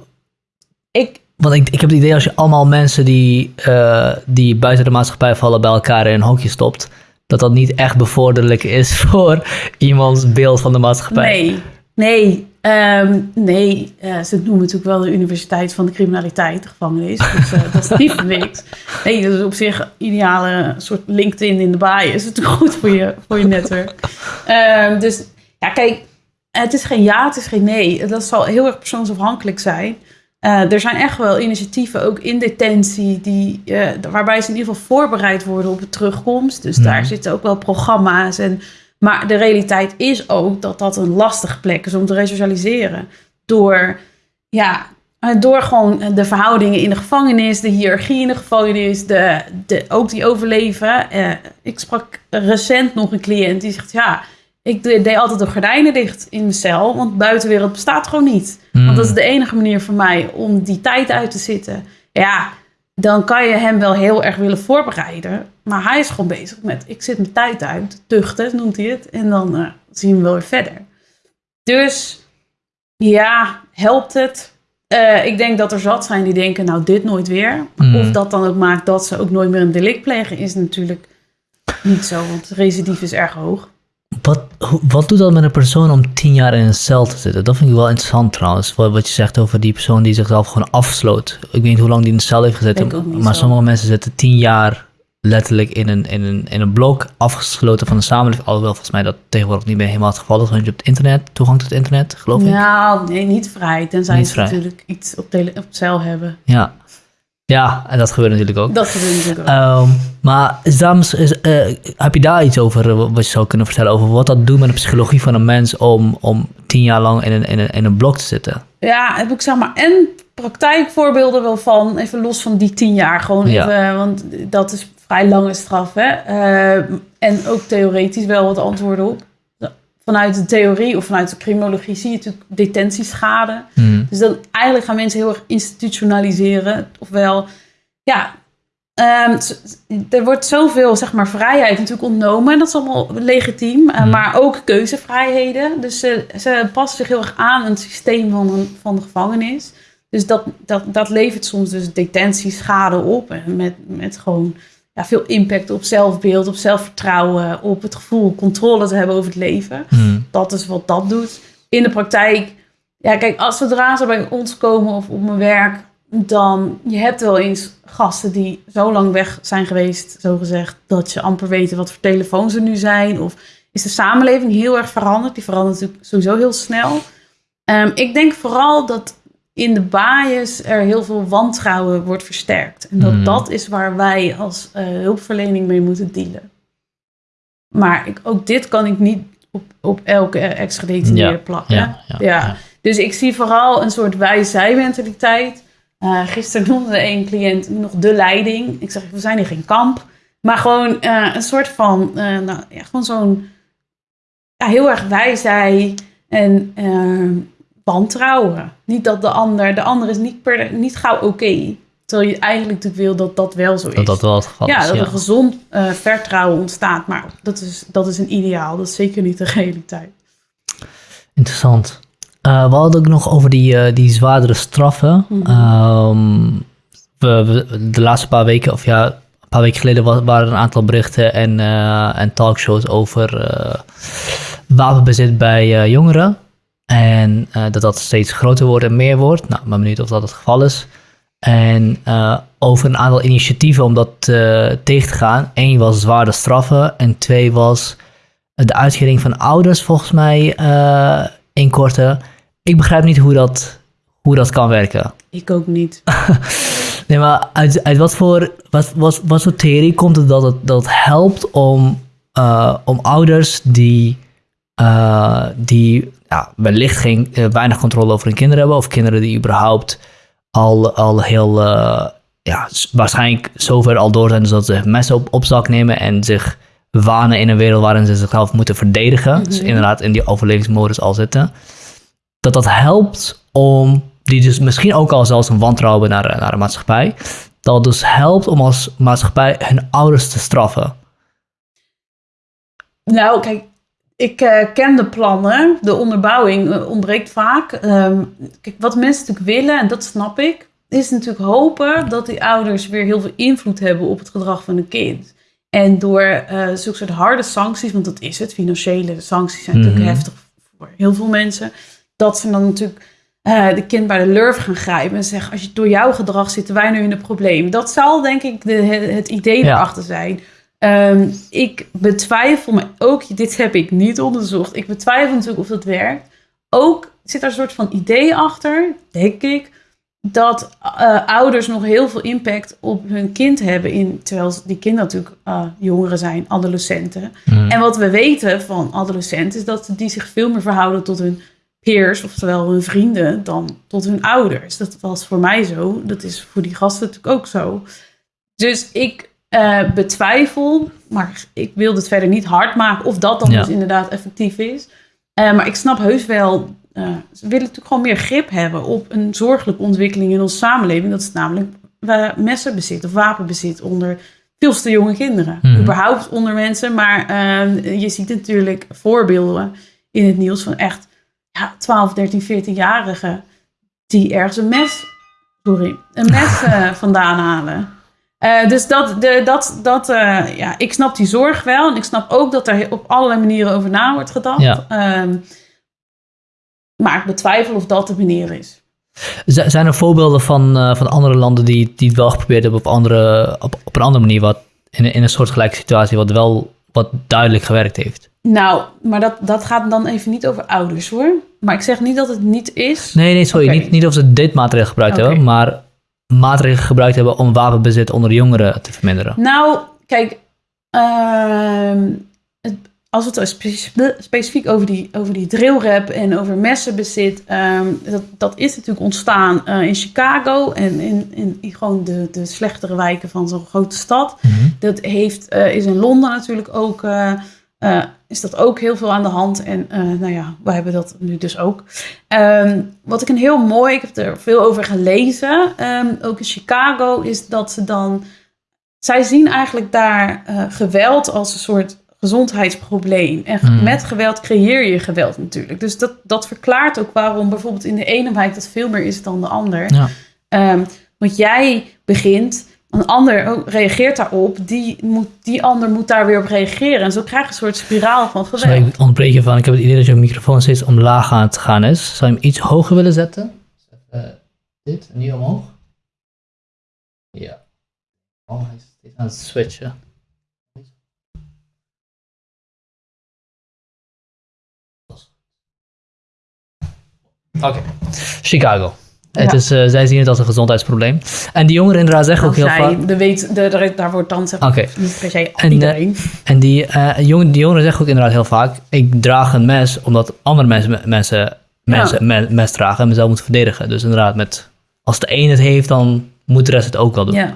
ik, want ik, ik heb het idee als je allemaal mensen die, eh, die buiten de maatschappij vallen bij elkaar in een hokje stopt, dat dat niet echt bevorderlijk is voor iemands beeld van de maatschappij. nee, nee, ehm, nee. eh, ze noemen natuurlijk wel de Universiteit van de Criminaliteit, de gevangenis. Dus eh, dat is niet voor niks. Nee, dat is op zich een ideale soort LinkedIn in de baai. Is het goed voor je, voor je netwerk. Ehm, dus ja, kijk, het is geen ja, het is geen nee. Dat zal heel erg persoonsafhankelijk zijn. Eh, er zijn echt wel initiatieven, ook in detentie, die, waarbij ze in ieder geval voorbereid worden op de terugkomst. Dus Mhm. daar zitten ook wel programma's. En, maar de realiteit is ook dat dat een lastige plek is om te resocialiseren. Door, ja, door gewoon de verhoudingen in de gevangenis, de hiërarchie in de gevangenis, de, de, ook die overleven. Eh, ik sprak recent nog een cliënt die zegt, ja, ik de- deed altijd de gordijnen dicht in mijn cel, want de buitenwereld bestaat gewoon niet. Hmm. Want dat is de enige manier voor mij om die tijd uit te zitten. Ja, dan kan je hem wel heel erg willen voorbereiden. Maar hij is gewoon bezig met, ik zit mijn tijd uit, tuchten noemt hij het. En dan eh, zien we wel weer verder. Dus ja, helpt het? Eh, ik denk dat er zat zijn die denken, nou dit nooit weer. Mm. Of dat dan ook maakt dat ze ook nooit meer een delict plegen, is natuurlijk niet zo. Want recidief is erg hoog. Wat, wat doet dat met een persoon om tien jaar in een cel te zitten? Dat vind ik wel interessant trouwens. Wat, wat je zegt over die persoon die zichzelf gewoon afsloot. Ik weet niet hoe lang die in de cel heeft gezeten. Maar zo. sommige mensen zitten tien jaar letterlijk in een, in, een, in een blok afgesloten van de samenleving. Alhoewel volgens mij dat tegenwoordig niet meer helemaal het geval is. Want je hebt internet, toegang tot het internet, geloof ik. Nou, nee, niet vrij. Tenzij Niet ze vrij. natuurlijk iets op, tele- op cel hebben. Ja. Ja, en dat gebeurt natuurlijk ook. Dat gebeurt natuurlijk ook. Ehm, maar is daar, mis- is, eh, heb je daar iets over eh, wat je zou kunnen vertellen? Over wat dat doet met de psychologie van een mens om, om tien jaar lang in een, in, een, in een blok te zitten? Ja, heb ik zeg maar en praktijkvoorbeelden wel van, even los van die tien jaar, gewoon Ja. even, want dat is vrij lange straf, hè. Eh, en ook theoretisch wel wat antwoorden op. Vanuit de theorie of vanuit de criminologie zie je natuurlijk detentieschade. Hmm. Dus dan eigenlijk gaan mensen heel erg institutionaliseren. Ofwel, ja, ehm, er wordt zoveel zeg maar, vrijheid natuurlijk ontnomen. Dat is allemaal legitiem. eh, Hmm. Maar ook keuzevrijheden. Dus ze, ze passen zich heel erg aan het systeem van, een, van de gevangenis. Dus dat, dat, dat levert soms dus detentieschade op. Met, met gewoon ja, veel impact op zelfbeeld, op zelfvertrouwen, op het gevoel controle te hebben over het leven. Hmm. Dat is wat dat doet. In de praktijk, ja, kijk, als zodra ze bij ons komen of op mijn werk, dan je hebt wel eens gasten die zo lang weg zijn geweest, zo gezegd, dat je amper weten wat voor telefoons er nu zijn. Of is de samenleving heel erg veranderd? Die verandert natuurlijk sowieso heel snel. Ehm, ik denk vooral dat in de bias er heel veel wantrouwen wordt versterkt. En dat Hmm. dat is waar wij als eh, hulpverlening mee moeten dealen. Maar ik, ook dit kan ik niet op, op elke ex-gedetineerde Ja, plakken. Ja, ja. Dus ik zie vooral een soort wij-zij-mentaliteit. Eh, gisteren noemde een cliënt nog de leiding. Ik zeg, we zijn hier geen kamp. Maar gewoon eh, een soort van, nou, ja, gewoon zo'n ja, heel erg wij-zij en eh, wantrouwen. Niet dat de ander, de ander is niet, per, niet gauw oké. terwijl je eigenlijk natuurlijk wil dat dat wel zo is. Dat dat wel het geval ja, is. dat ja. er gezond eh, vertrouwen ontstaat. Maar dat is, dat is een ideaal. Dat is zeker niet de realiteit. Interessant. Eh, we hadden ook nog over die, eh, die zwaardere straffen. Mhm. Ehm, we, we- de laatste paar weken, of ja, een paar weken geleden wa- waren er een aantal berichten en, en talkshows over wapenbezit bij jongeren. En eh, dat dat steeds groter wordt en meer wordt. Nou, ik ben benieuwd of dat het geval is. En eh, over een aantal initiatieven om dat eh, tegen te gaan. Eén was zwaarde straffen en twee was de uitkering van ouders, volgens mij, in korte. Ik begrijp niet hoe dat, hoe dat kan werken. Ik ook niet. Nee, maar uit, uit wat, voor, wat, wat, wat voor theorie komt het dat het, dat het helpt om, om ouders die, die ja, wellicht geen, eh, weinig controle over hun kinderen hebben, of kinderen die überhaupt al, al heel, eh, ja, waarschijnlijk zover al door zijn dus dat ze messen op, op zak nemen en zich wanen in een wereld waarin ze zichzelf moeten verdedigen. Dus Mhm. inderdaad in die overlevingsmodus al zitten. Dat dat helpt om, die dus misschien ook al zelfs een wantrouwen naar, naar de maatschappij, dat het dus helpt om als maatschappij hun ouders te straffen? Nou, kijk, ik eh, ken de plannen. De onderbouwing eh, ontbreekt vaak. Ehm, kijk, wat mensen natuurlijk willen, en dat snap ik, is natuurlijk hopen dat die ouders weer heel veel invloed hebben op het gedrag van een kind. En door uh, zulke soort harde sancties, want dat is het, financiële sancties zijn natuurlijk Mhm. heftig voor heel veel mensen, dat ze dan natuurlijk eh, de kind bij de lurf gaan grijpen en zeggen: Als je door jouw gedrag zitten wij nu in een probleem. Dat zal denk ik de, het idee Ja. erachter zijn. Ehm, ik betwijfel, maar ook dit heb ik niet onderzocht. Ik betwijfel natuurlijk of dat werkt. Ook zit er een soort van idee achter, denk ik, dat eh, ouders nog heel veel impact op hun kind hebben. In, terwijl die kinderen natuurlijk eh, jongeren zijn, adolescenten. Mm. En wat we weten van adolescenten is dat die zich veel meer verhouden tot hun peers, oftewel hun vrienden, dan tot hun ouders. Dat was voor mij zo. Dat is voor die gasten natuurlijk ook zo. Dus ik eh, betwijfel, maar ik wil het verder niet hard maken of dat dan Ja. dus inderdaad effectief is. Eh, maar ik snap heus wel, eh, ze willen natuurlijk gewoon meer grip hebben op een zorgelijke ontwikkeling in onze samenleving. Dat is namelijk uh, messenbezit of wapenbezit onder veel te jonge kinderen. Mhm. Überhaupt onder mensen, maar je ziet natuurlijk voorbeelden in het nieuws van echt ja, 12, 13, 14-jarigen die ergens een mes, sorry, een mes vandaan halen. Eh, dus dat, de, dat, dat eh, ja, ik snap die zorg wel. En ik snap ook dat er op allerlei manieren over na wordt gedacht. Ja. Ehm, maar ik betwijfel of dat de manier is. Zijn er voorbeelden van, eh, van andere landen die, die het wel geprobeerd hebben op, andere, op, op een andere manier, wat in, een- in een soortgelijke situatie, wat wel wat duidelijk gewerkt heeft? Nou, maar dat, dat gaat dan even niet over ouders hoor. Maar ik zeg niet dat het niet is. Nee, nee, sorry. Oké. Niet, niet of ze dit maatregel gebruikt hebben, maar maatregelen gebruikt hebben om wapenbezit onder jongeren te verminderen. Nou, kijk, ehm, het- als we het spe- specifiek over die, over die drillrap en over messenbezit, ehm, dat, dat is natuurlijk ontstaan eh, in Chicago en in, in, in gewoon de, de slechtere wijken van zo'n grote stad. Dat heeft, eh, is in Londen natuurlijk ook, eh, is dat ook heel veel aan de hand. En eh, nou ja, wij hebben dat nu dus ook. Ehm, wat ik een heel mooi, ik heb er veel over gelezen, ehm, ook in Chicago, is dat ze dan, zij zien eigenlijk daar eh, geweld als een soort gezondheidsprobleem. En Mm. met geweld creëer je geweld natuurlijk. Dus dat, dat verklaart ook waarom bijvoorbeeld in de ene wijk dat veel meer is dan de ander. Ja. Ehm, want jij begint, een ander ook reageert daarop, die, moet, die ander moet daar weer op reageren. En zo krijg je een soort spiraal van geweld. Sorry, ik ontbreek je van. Ik heb het idee dat je microfoon steeds omlaag aan het gaan is. Zou je hem iets hoger willen zetten? Eh, dit, en nu omhoog. Ja. Oh, hij is steeds aan het switchen. Oké, Chicago. Het is, eh, zij zien het als een gezondheidsprobleem. En die jongeren inderdaad zeggen ook heel vaak... de weet, de, de- daar wordt dan zeg Oké, niet per se En, eh, iedereen. en die, eh, jongen, die jongeren zeggen ook inderdaad heel vaak: ik draag een mes omdat andere mensen, mensen, mensen me- mes dragen en mezelf moeten verdedigen. Dus inderdaad, met, als de een het heeft, dan moet de rest het ook wel doen. Ja.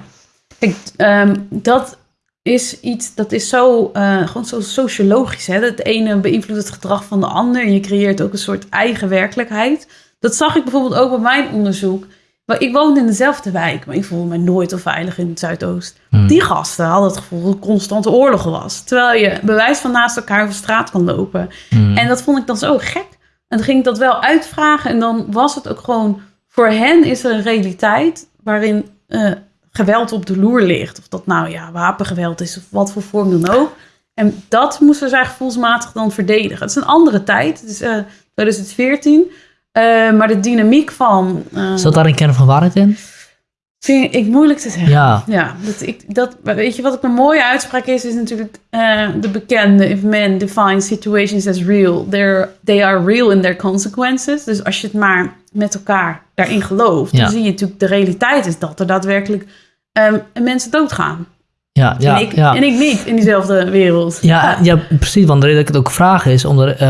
Kijk, ehm, dat is iets, dat is zo, gewoon zo sociologisch. Hè? Het ene beïnvloedt het gedrag van de ander. En je creëert ook een soort eigen werkelijkheid. Dat zag ik bijvoorbeeld ook bij mijn onderzoek. Maar ik woonde in dezelfde wijk, maar ik voelde me nooit al veilig in het Zuidoost. Hmm. Die gasten hadden het gevoel dat er constante oorlog was. Terwijl je bewijs van naast elkaar over straat kan lopen. Hmm. En dat vond ik dan zo gek. En dan ging ik dat wel uitvragen. En dan was het ook gewoon... Voor hen is er een realiteit waarin eh, geweld op de loer ligt. Of dat nou ja, wapengeweld is of wat voor vorm dan ook. En dat moesten zij gevoelsmatig dan verdedigen. Het is een andere tijd. Het is eh, 2014. Eh, maar de dynamiek van... eh, Zat daar een kern van waarheid in? vind ik moeilijk te zeggen. Ja. Ja, dat ik, dat, weet je wat ook een mooie uitspraak is? Is natuurlijk eh, de bekende... If men define situations as real, they're, they are real in their consequences. Dus als je het maar met elkaar daarin gelooft... Ja. dan zie je natuurlijk de realiteit is dat er daadwerkelijk ehm, mensen doodgaan. Ja, ja, en, ik, ja. en ik niet in diezelfde wereld. Ja, ja, precies. Want de reden dat ik het ook vraag is omdat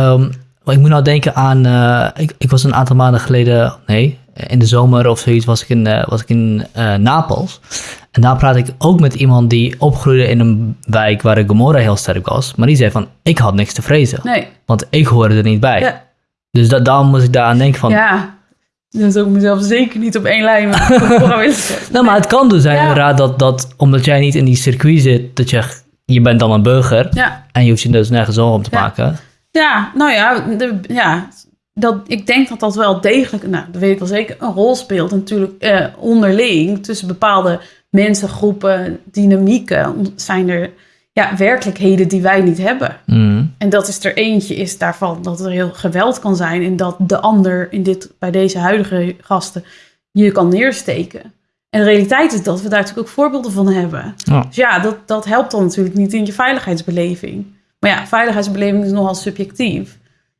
ik moet nou denken aan. eh, ik, ik was een aantal maanden geleden, nee, in de zomer of zoiets, was ik in, eh, was ik in eh, Napels. En daar praat ik ook met iemand die opgroeide in een wijk waar de Gomorra heel sterk was. Maar die zei van: Ik had niks te vrezen, Nee, want ik hoorde er niet bij. ja, Dus da daarom moest ik daar aan denken van. ja. Dan zou ik mezelf zeker niet op één lijn. Nou, maar het kan dus zijn Ja. inderdaad dat, dat omdat jij niet in die circuit zit, dat je, je bent dan een burger Ja, en je hoeft je dus nergens zorgen om te Ja. maken. Ja nou ja, de, ja dat, ik denk dat dat wel degelijk, nou, dat weet ik wel zeker, een rol speelt natuurlijk eh, onderling tussen bepaalde mensen, groepen, dynamieken. Zijn er ja, werkelijkheden die wij niet hebben. Mm. En dat is er eentje is daarvan dat er heel geweld kan zijn en dat de ander in dit, bij deze huidige gasten je kan neersteken. En de realiteit is dat we daar natuurlijk ook voorbeelden van hebben. Dus ja, dat, dat helpt dan natuurlijk niet in je veiligheidsbeleving. Maar ja, veiligheidsbeleving is nogal subjectief.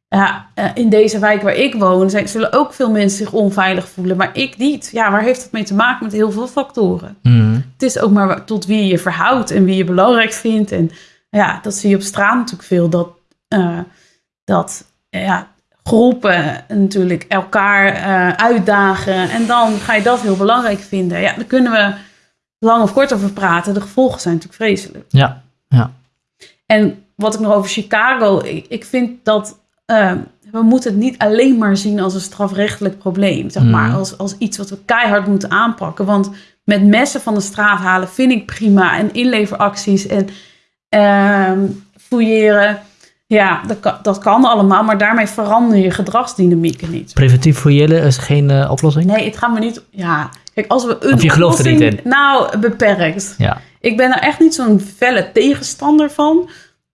Ja, eh, in deze wijk waar ik woon zijn, zullen ook veel mensen zich onveilig voelen, maar ik niet. Ja, waar heeft dat mee te maken? Met heel veel factoren. Mm. Het is ook maar tot wie je verhoudt en wie je belangrijk vindt. En ja, dat zie je op straat natuurlijk veel. Dat, eh, dat ja, groepen natuurlijk elkaar eh, uitdagen. En dan ga je dat heel belangrijk vinden. Ja, daar kunnen we lang of kort over praten. De gevolgen zijn natuurlijk vreselijk. Ja, ja. En wat ik nog over Chicago, ik, ik vind dat eh, we moeten het niet alleen maar zien als een strafrechtelijk probleem, zeg maar, Mhm. als, als iets wat we keihard moeten aanpakken. Want met messen van de straat halen vind ik prima en inleveracties en ehm fouilleren, ja, dat kan, dat kan allemaal, maar daarmee verander je gedragsdynamieken niet. Preventief fouilleren is geen eh, oplossing? Nee, het gaat me niet. Ja, kijk, als we een Of je gelooft er niet oplossing- in? Nou, beperkt. Ja. Ik ben er echt niet zo'n felle tegenstander van.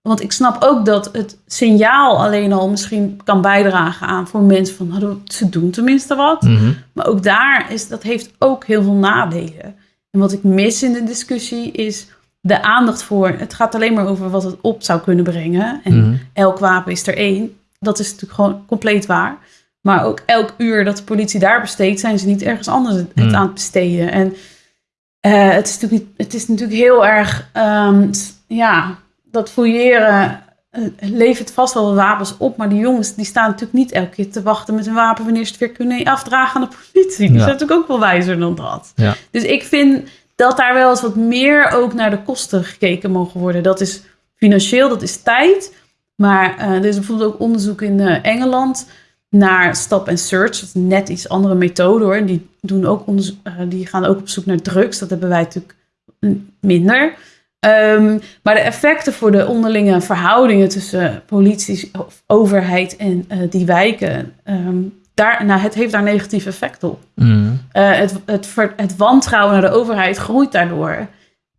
Want ik snap ook dat het signaal alleen al misschien kan bijdragen aan voor mensen van ze doen tenminste wat. Mhm. Maar ook daar is dat heeft ook heel veel nadelen. En wat ik mis in de discussie is de aandacht voor. Het gaat alleen maar over wat het op zou kunnen brengen. En Mhm. elk wapen is er één. Dat is natuurlijk gewoon compleet waar. Maar ook elk uur dat de politie daar besteedt, zijn ze niet ergens anders het Mm. aan het besteden. En eh, het, is natuurlijk niet, het is natuurlijk heel erg, ehm, ja, dat fouilleren eh, levert vast wel wapens op. Maar die jongens die staan natuurlijk niet elke keer te wachten met een wapen wanneer ze het weer kunnen afdragen aan de politie. Die Ja. zijn natuurlijk ook wel wijzer dan dat. Ja. Dus ik vind dat daar wel eens wat meer ook naar de kosten gekeken mogen worden. Dat is financieel, dat is tijd. Maar eh, er is bijvoorbeeld ook onderzoek in eh, Engeland naar stop and search. Dat is net iets andere methode hoor. En die, doen ook onderzo- eh, die gaan ook op zoek naar drugs. Dat hebben wij natuurlijk minder. Ehm, maar de effecten voor de onderlinge verhoudingen tussen politie, of overheid en eh, die wijken, ehm, daar, nou, het heeft daar negatief effect op. Mhm. Eh, het, het, het wantrouwen naar de overheid groeit daardoor.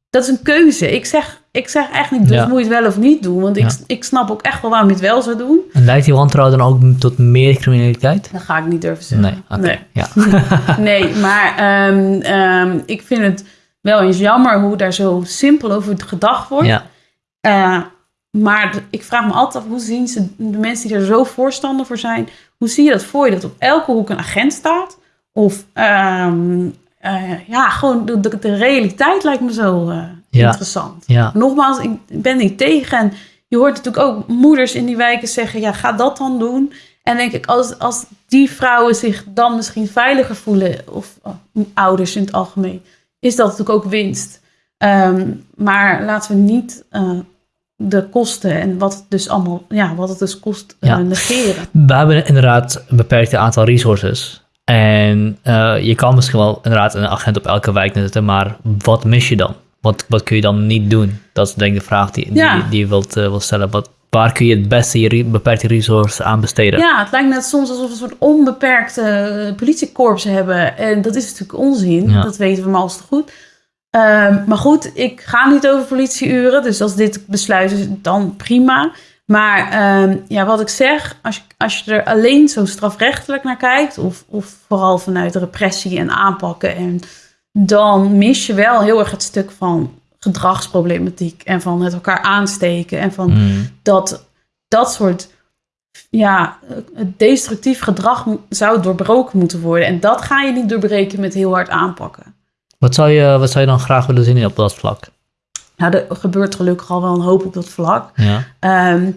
Dat is een keuze. Ik zeg, ik zeg echt niet, dus Ja. moet je het wel of niet doen. Want ik, Ja. ik snap ook echt wel waarom je het wel zou doen. En leidt die wantrouwen dan ook tot meer criminaliteit? Dat ga ik niet durven zeggen. Nee. Ja. Nee, maar ehm, ik vind het wel eens jammer hoe daar zo simpel over gedacht wordt. ja. Eh, maar ik vraag me altijd af, hoe zien ze, de mensen die er zo voorstander voor zijn, hoe zie je dat voor je? Dat op elke hoek een agent staat? Of ehm, eh, ja, gewoon de, de, de realiteit lijkt me zo eh, Ja. interessant. Ja. Nogmaals, ik ben niet tegen. En je hoort natuurlijk ook moeders in die wijken zeggen, ja, ga dat dan doen. En denk ik, als, als die vrouwen zich dan misschien veiliger voelen, of oh, ouders in het algemeen, is dat natuurlijk ook winst. Ehm, maar laten we niet eh, de kosten en wat het dus allemaal, ja, wat het dus kost eh, Ja. negeren. We hebben inderdaad een beperkt aantal resources. En eh, je kan misschien wel inderdaad een agent op elke wijk zetten, maar wat mis je dan? Wat, wat kun je dan niet doen? Dat is denk ik de vraag die, die, Ja. die je wilt, wilt stellen. Wat, waar kun je het beste je beperkte resources aan besteden? Ja, het lijkt net soms alsof we een soort onbeperkte eh, politiekorps hebben. En dat is natuurlijk onzin. Ja. Dat weten we maar als te goed. Ehm, maar goed, ik ga niet over politieuren. Dus als dit besluit is, dan prima. Maar ehm, ja, wat ik zeg, als je, als je er alleen zo strafrechtelijk naar kijkt... Of, of vooral vanuit repressie en aanpakken... En, dan mis je wel heel erg het stuk van gedragsproblematiek... en van het elkaar aansteken en van Mm, dat dat soort ja, destructief gedrag zou doorbroken moeten worden. En dat ga je niet doorbreken met heel hard aanpakken. Wat, zou je, wat zou je dan graag willen zien op dat vlak? Nou, er gebeurt gelukkig al wel een hoop op dat vlak. Ja. Ehm,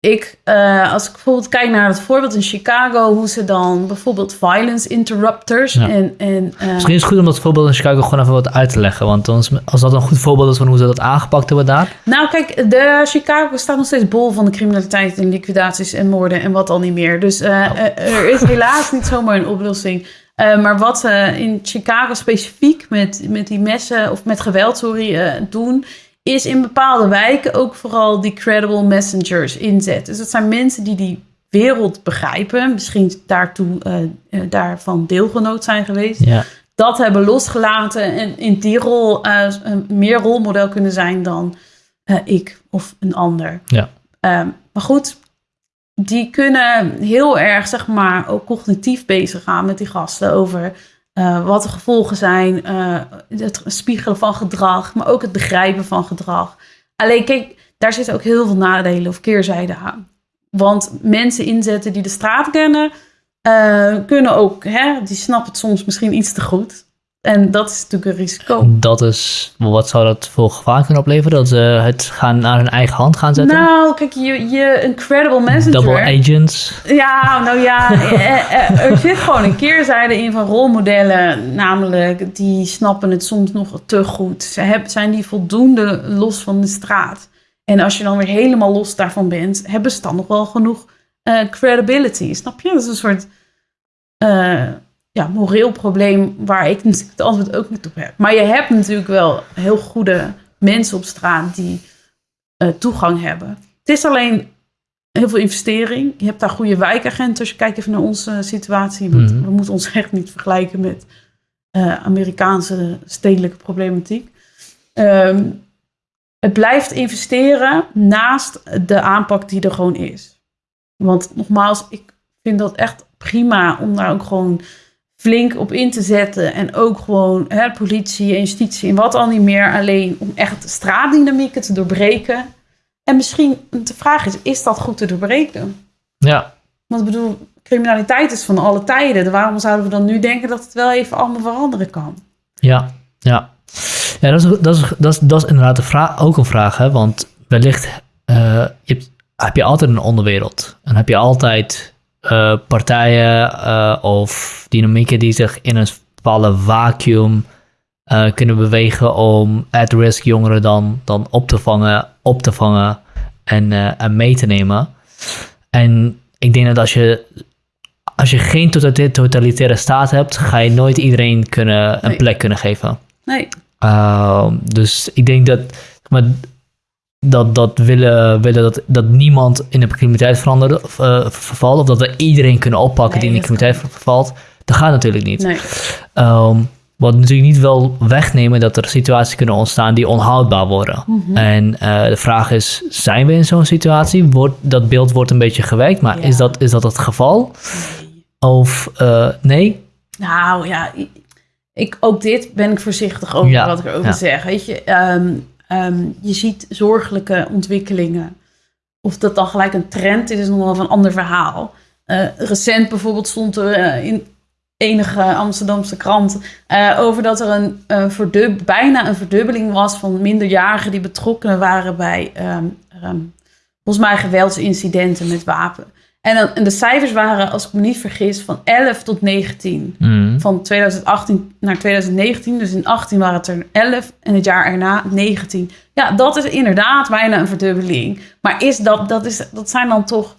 ik, eh, als ik bijvoorbeeld kijk naar het voorbeeld in Chicago, hoe ze dan bijvoorbeeld violence interrupters Ja. en, en eh, Misschien is het goed om dat voorbeeld in Chicago gewoon even wat uit te leggen. Want als dat een goed voorbeeld is van hoe ze dat aangepakt hebben daar. Nou, kijk, de Chicago staat nog steeds bol van de criminaliteit en liquidaties en moorden en wat al niet meer. Dus eh, eh, er is helaas niet zomaar een oplossing. Maar wat ze in Chicago specifiek met, met die messen of met geweld, sorry, doen, is in bepaalde wijken ook vooral die credible messengers inzetten. Dus dat zijn mensen die die wereld begrijpen, misschien daartoe eh, daarvan deelgenoot zijn geweest Ja. dat hebben losgelaten en in die rol een meer rolmodel kunnen zijn dan ik of een ander. Ja. Ehm, maar goed, die kunnen heel erg, zeg maar, ook cognitief bezig gaan met die gasten over eh, wat de gevolgen zijn, eh, het spiegelen van gedrag, maar ook het begrijpen van gedrag. Alleen kijk, daar zitten ook heel veel nadelen of keerzijden aan. Want mensen inzetten die de straat kennen, eh, kunnen ook, hè, die snappen het soms misschien iets te goed. En dat is natuurlijk een risico. Dat is, wat zou dat voor gevaar kunnen opleveren? Dat ze het gaan naar hun eigen hand gaan zetten? Nou, kijk, je, je een credible messenger. Double agents. Ja, nou ja, eh, eh, er zit gewoon een keerzijde in van rolmodellen. Namelijk, die snappen het soms nog te goed. Ze hebben, zijn die voldoende los van de straat. En als je dan weer helemaal los daarvan bent, hebben ze dan nog wel genoeg eh, credibility. Snap je? Dat is een soort eh, ja, moreel probleem waar ik natuurlijk het antwoord ook niet op heb. Maar je hebt natuurlijk wel heel goede mensen op straat die eh, toegang hebben. Het is alleen heel veel investering. Je hebt daar goede wijkagenten. Als je kijkt even naar onze situatie. Want Mhm. we moeten ons echt niet vergelijken met eh, Amerikaanse stedelijke problematiek. Ehm, het blijft investeren naast de aanpak die er gewoon is. Want nogmaals, ik vind dat echt prima om daar ook gewoon flink op in te zetten. En ook gewoon hè, politie en justitie en wat al niet meer. Alleen om echt straatdynamieken te doorbreken. En misschien de vraag is, is dat goed te doorbreken? Ja. Want ik bedoel, criminaliteit is van alle tijden. Waarom zouden we dan nu denken dat het wel even allemaal veranderen kan? Ja, ja. Ja, dat is, dat is, dat is, dat is inderdaad een vraag, ook een vraag, hè? want wellicht eh, je hebt, heb je altijd een onderwereld. En heb je altijd eh, partijen eh, of dynamieken die zich in een bepaalde vacuüm eh, kunnen bewegen om at-risk jongeren dan, dan op te vangen, op te vangen en, en mee te nemen. En ik denk dat als je, als je geen totalitaire, totalitaire staat hebt, ga je nooit iedereen kunnen, een Nee. plek kunnen geven. Nee, Ehm, dus ik denk dat, maar, dat, dat willen, willen dat, dat niemand in de criminaliteit verandert, of, eh, vervalt, of dat we iedereen kunnen oppakken Nee, die in de criminaliteit vervalt, dat gaat natuurlijk niet. nee. Ehm, wat natuurlijk niet wil wegnemen dat er situaties kunnen ontstaan die onhoudbaar worden. Mhm. En eh, de vraag is, zijn we in zo'n situatie? Wordt, dat beeld wordt een beetje gewekt, maar Ja. is, dat, is dat het geval? Nee. Of eh, nee? Nou ja, ik, ook dit ben ik voorzichtig over Ja, wat ik erover ja. zeg. Weet je, ehm, ehm, je ziet zorgelijke ontwikkelingen. Of dat dan gelijk een trend is, is nog wel een ander verhaal. Eh, recent bijvoorbeeld stond er eh, in enige Amsterdamse krant eh, over dat er een, verdub- bijna een verdubbeling was van minderjarigen die betrokken waren bij ehm, ehm, volgens mij geweldsincidenten met wapen. En, dan, en de cijfers waren, als ik me niet vergis, van 11 tot 19 Mm. van 2018 naar 2019. Dus in 18 waren het er 11 en het jaar erna 19. Ja, dat is inderdaad bijna een verdubbeling. Maar is dat, dat, is, dat zijn dan toch...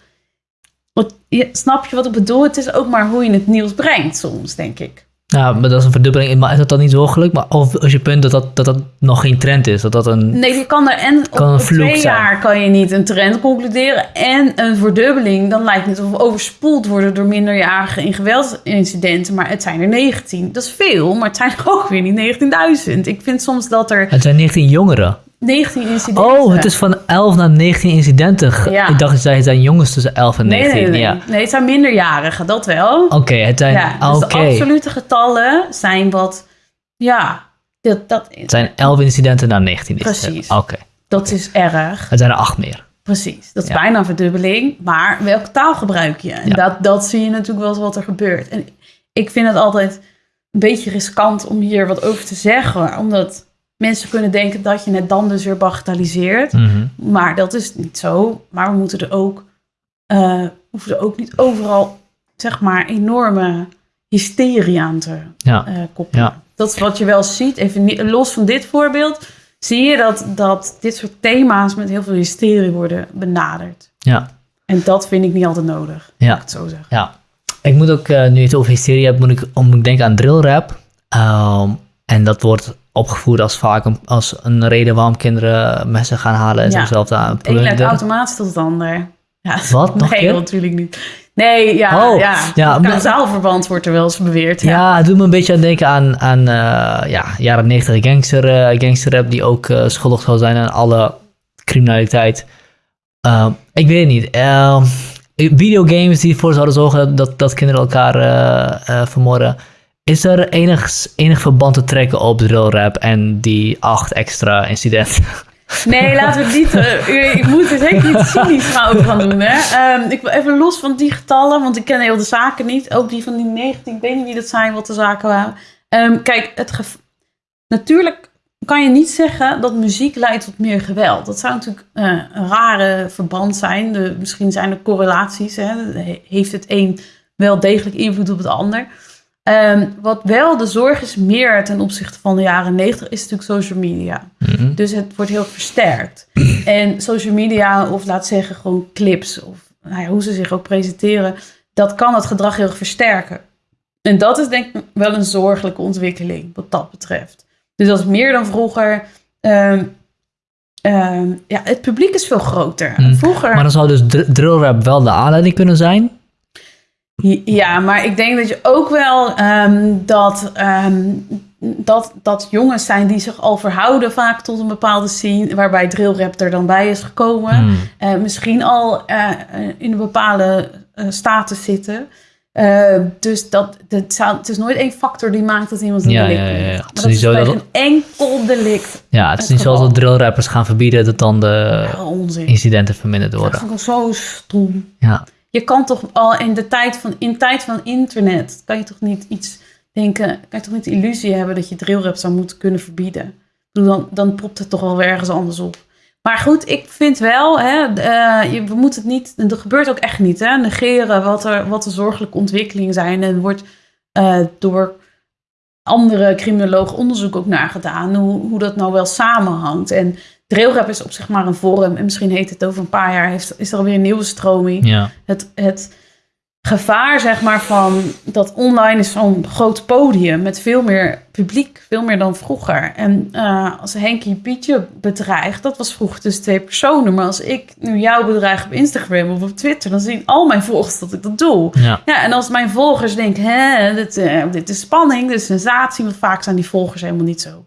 Wat, snap je wat ik bedoel? Het is ook maar hoe je het nieuws brengt soms, denk ik. Ja, maar dat is een verdubbeling. Maar is dat dan niet zorgelijk? Maar of als je punt dat dat, dat dat nog geen trend is? Dat dat een... Nee, je kan er en op, een vloek twee zijn. jaar kan je niet een trend concluderen. En een verdubbeling, dan lijkt het of we overspoeld worden door minderjarigen in geweldsincidenten. Maar het zijn er 19. Dat is veel, maar het zijn er ook weer niet 19.000. Ik vind soms dat er Het zijn 19 jongeren. 19 incidenten. Oh, het is van 11 naar 19 incidenten. Ja. Ik dacht dat het zijn jongens tussen 11 en Nee, 19. nee, nee. Ja. Nee, het zijn minderjarigen, dat wel. Oké, het zijn... ja, dus de absolute getallen zijn wat... Ja, dat, dat, Het zijn 11 incidenten naar 19 incidenten. Precies. Oké. dat is erg. Het zijn er 8 meer. Precies, dat is Ja. bijna een verdubbeling. Maar welke taal gebruik je? En Ja. dat, dat zie je natuurlijk wel wat er gebeurt. En ik vind het altijd een beetje riskant om hier wat over te zeggen. Omdat mensen kunnen denken dat je het dan dus weer bagatelliseert. Mhm. Maar dat is niet zo. Maar we moeten er ook eh hoeven ze ook niet overal, zeg maar, enorme hysterie aan te Ja. eh, koppelen. Ja. Dat is wat je wel ziet. Even niet- los van dit voorbeeld, zie je dat, dat dit soort thema's met heel veel hysterie worden benaderd. Ja. En dat vind ik niet altijd nodig, Ja. ik het zo zeggen. Ja, ik moet ook, eh, nu je het over hysterie hebt, moet ik, moet ik denken aan drillrap. Ehm, en dat wordt opgevoerd als vaak een, als een reden waarom kinderen messen gaan halen en Ja. zichzelf aan Het een leidt plunderen. automatisch tot het ander. Ja, Wat? Nog nee, natuurlijk niet. Nee, ja, Oh, ja. ja, Kausaalverband wordt er wel eens beweerd. Ja. Ja, het doet me een beetje aan denken aan, aan eh, ja, jaren 90 gangster, eh, gangsterrap die ook eh, schuldig zou zijn aan alle criminaliteit. Ik weet het niet. Ehm, videogames die ervoor zouden zorgen dat, dat kinderen elkaar vermoorden. Is er enig, enig verband te trekken op drillrap en die acht extra incidenten? Nee, laten we het niet. eh, ik moet er zeker niet cynisch gaan over gaan doen. Ehm, ik wil even los van die getallen, want ik ken heel de zaken niet. Ook die van die 19, ik weet niet wie dat zijn, wat de zaken waren. Ehm, kijk, het natuurlijk kan je niet zeggen dat muziek leidt tot meer geweld. Dat zou natuurlijk eh, een rare verband zijn. Misschien zijn er correlaties. Hè. He- Heeft het een wel degelijk invloed op het ander? Ehm, wat wel de zorg is meer ten opzichte van de jaren 90 is natuurlijk social media. Mhm. Dus het wordt heel versterkt. En social media, of laat zeggen gewoon clips, of nou ja, hoe ze zich ook presenteren, dat kan het gedrag heel erg versterken. En dat is denk ik wel een zorgelijke ontwikkeling wat dat betreft. Dus dat is meer dan vroeger. Ehm, ehm, ja, het publiek is veel groter. Mm. Vroeger. Maar dan zou dus dr- drillrap wel de aanleiding kunnen zijn? Ja, maar ik denk dat je ook wel ehm, dat, ehm, dat, dat jongens zijn die zich al verhouden vaak tot een bepaalde scene, waarbij drillrap er dan bij is gekomen. Hmm. Eh, misschien al eh, in een bepaalde eh, status zitten. Dus dat, dat zou, het is nooit één factor die maakt dat iemand een Ja, delict ja, ja, ja. Het is dat niet is zo dat- geen enkel delict. Ja, het is Het niet zoals dat drillrappers gaan verbieden dat dan de incidenten verminderd Dat worden. vind ik zo stom. Ja. Je kan toch al in de tijd van, in tijd van internet, kan je toch niet iets denken, kan je toch niet de illusie hebben dat je drillrap zou moeten kunnen verbieden. Dan, dan propt het toch wel weer ergens anders op. Maar goed, ik vind wel, hè, eh, je, we moeten het niet, dat gebeurt ook echt niet, hè, negeren wat, er, wat de zorgelijke ontwikkelingen zijn. En wordt eh, door andere criminologen onderzoek ook naar gedaan, hoe, hoe dat nou wel samenhangt. En drillrap is op zich maar een vorm, en misschien heet het over een paar jaar, heeft, is er alweer een nieuwe stroming Ja. het, het gevaar, zeg maar, van dat online is zo'n groot podium met veel meer publiek, veel meer dan vroeger. En eh, als Henkie Pietje bedreigt, dat was vroeger tussen twee personen. Maar als ik nu jou bedreig op Instagram of op Twitter, dan zien al mijn volgers dat ik dat doe. Ja. Ja, en als mijn volgers denken, hè, dit, eh, dit is spanning, dit is sensatie, want vaak zijn die volgers helemaal niet zo.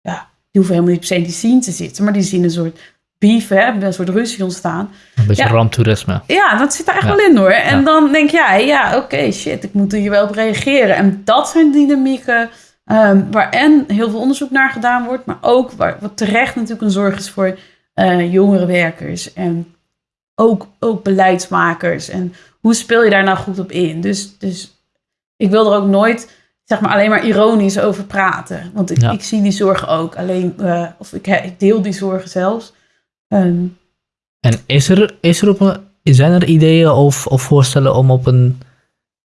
Ja, die hoeven helemaal niet per se in die scene te zitten, maar die zien een soort beef, hè, een soort ruzie ontstaan. Een beetje Ja. ramptoerisme. Ja, dat zit er echt Ja. wel in hoor. En Ja. dan denk jij, ja, oké, shit, ik moet hier wel op reageren. En dat zijn dynamieken ehm, waar en heel veel onderzoek naar gedaan wordt, maar ook waar, wat terecht natuurlijk een zorg is voor eh, jongere werkers en ook, ook beleidsmakers. En hoe speel je daar nou goed op in? Dus, dus ik wil er ook nooit zeg maar alleen maar ironisch over praten. Want ik, Ja. ik zie die zorgen ook. Alleen, eh, of ik, ik deel die zorgen zelfs. Ehm, En is er, is er op een, zijn er ideeën of, of voorstellen om op een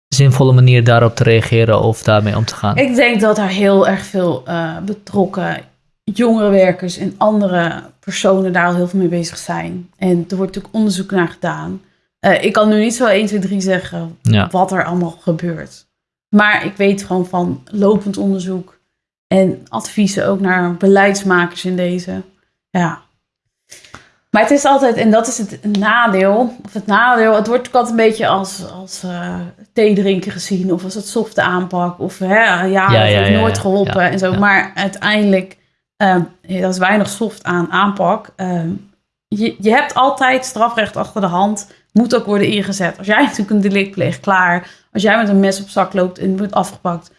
zinvolle manier daarop te reageren of daarmee om te gaan? Ik denk dat er heel erg veel eh, betrokken jongerenwerkers en andere personen daar al heel veel mee bezig zijn. En er wordt natuurlijk onderzoek naar gedaan. Eh, ik kan nu niet zo 1, 2, 3 zeggen Ja. wat er allemaal gebeurt. Maar ik weet gewoon van lopend onderzoek en adviezen ook naar beleidsmakers in deze. Ja. Maar het is altijd, en dat is het nadeel, of het nadeel, het wordt ook altijd een beetje als, als eh thee drinken gezien, of als het softe aanpak, of hè, ja, Ja, dat ja, heeft nooit geholpen en zo. Maar uiteindelijk, ja, dat is weinig soft aan aanpak. Ehm, je, je hebt altijd strafrecht achter de hand, moet ook worden ingezet. Als jij natuurlijk een delict pleegt, klaar. Als jij met een mes op zak loopt en wordt afgepakt,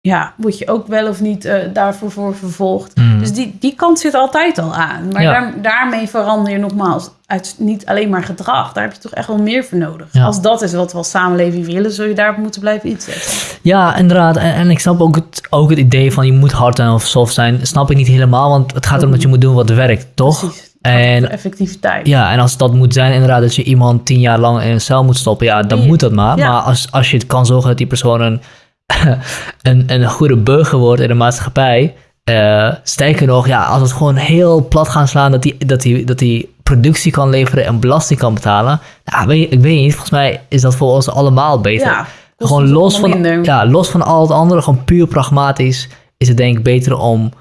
ja, word je ook wel of niet eh, daarvoor voor vervolgd. Mm. Dus die, die kant zit altijd al aan. Maar Ja. daar, daarmee verander je nogmaals uit niet alleen maar gedrag. Daar heb je toch echt wel meer voor nodig. Ja. Als dat is wat we als samenleving willen, zul je daarop moeten blijven inzetten. Ja, inderdaad. En, en ik snap ook het, ook het idee van je moet hard zijn of soft zijn. Snap ik niet helemaal, want het gaat erom dat je moet doen wat werkt, toch? Precies. En effectiviteit. Ja, en als dat moet zijn inderdaad dat je iemand tien jaar lang in een cel moet stoppen, ja, dan moet dat maar. Ja. Maar als, als je het kan zorgen dat die persoon een, een, een goede burger wordt in de maatschappij, eh sterker nog, ja, als het gewoon heel plat gaan slaan dat die, dat die, dat die productie kan leveren en belasting kan betalen, nou, weet, ik weet niet, volgens mij is dat voor ons allemaal beter. Ja, gewoon los van, minder. ja, los van al het andere, gewoon puur pragmatisch, is het denk ik beter om,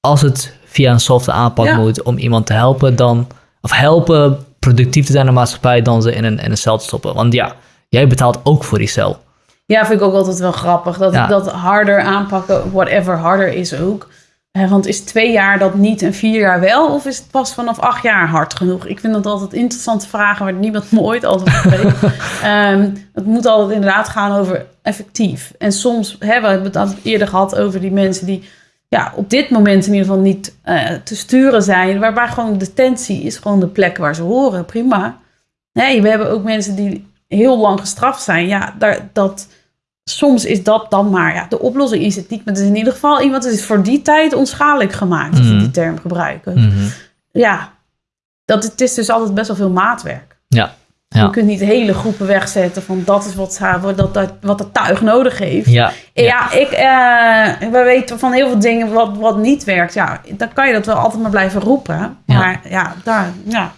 als het via een softe aanpak Ja. moet, om iemand te helpen dan, of helpen productief te zijn in de maatschappij dan ze in een, in een cel te stoppen. Want ja, jij betaalt ook voor die cel. Ja, vind ik ook altijd wel grappig. Dat, Ja. dat harder aanpakken, whatever harder is ook. Want is twee jaar dat niet en vier jaar wel? Of is het pas vanaf acht jaar hard genoeg? Ik vind dat altijd interessante vragen waar niemand me ooit altijd weet. Ehm, het moet altijd inderdaad gaan over effectief. En soms, hè, we hebben het altijd eerder gehad over die mensen die ja, op dit moment in ieder geval niet eh, te sturen zijn. Waarbij gewoon detentie is gewoon de plek waar ze horen. Prima. Nee, we hebben ook mensen die heel lang gestraft zijn. Ja, daar, dat, soms is dat dan maar. Ja, de oplossing is het niet. Maar het is in ieder geval iemand is voor die tijd onschadelijk gemaakt. Als we Mhm. die term gebruiken. Mhm. Ja, dat, het is dus altijd best wel veel maatwerk. Ja. Ja. Je kunt niet hele groepen wegzetten van dat is wat, wat, dat, dat, wat het tuig nodig heeft. Ja, Ja, ik, eh, we weten van heel veel dingen wat, wat niet werkt. Ja, dan kan je dat wel altijd maar blijven roepen. Maar ja, daar, ja,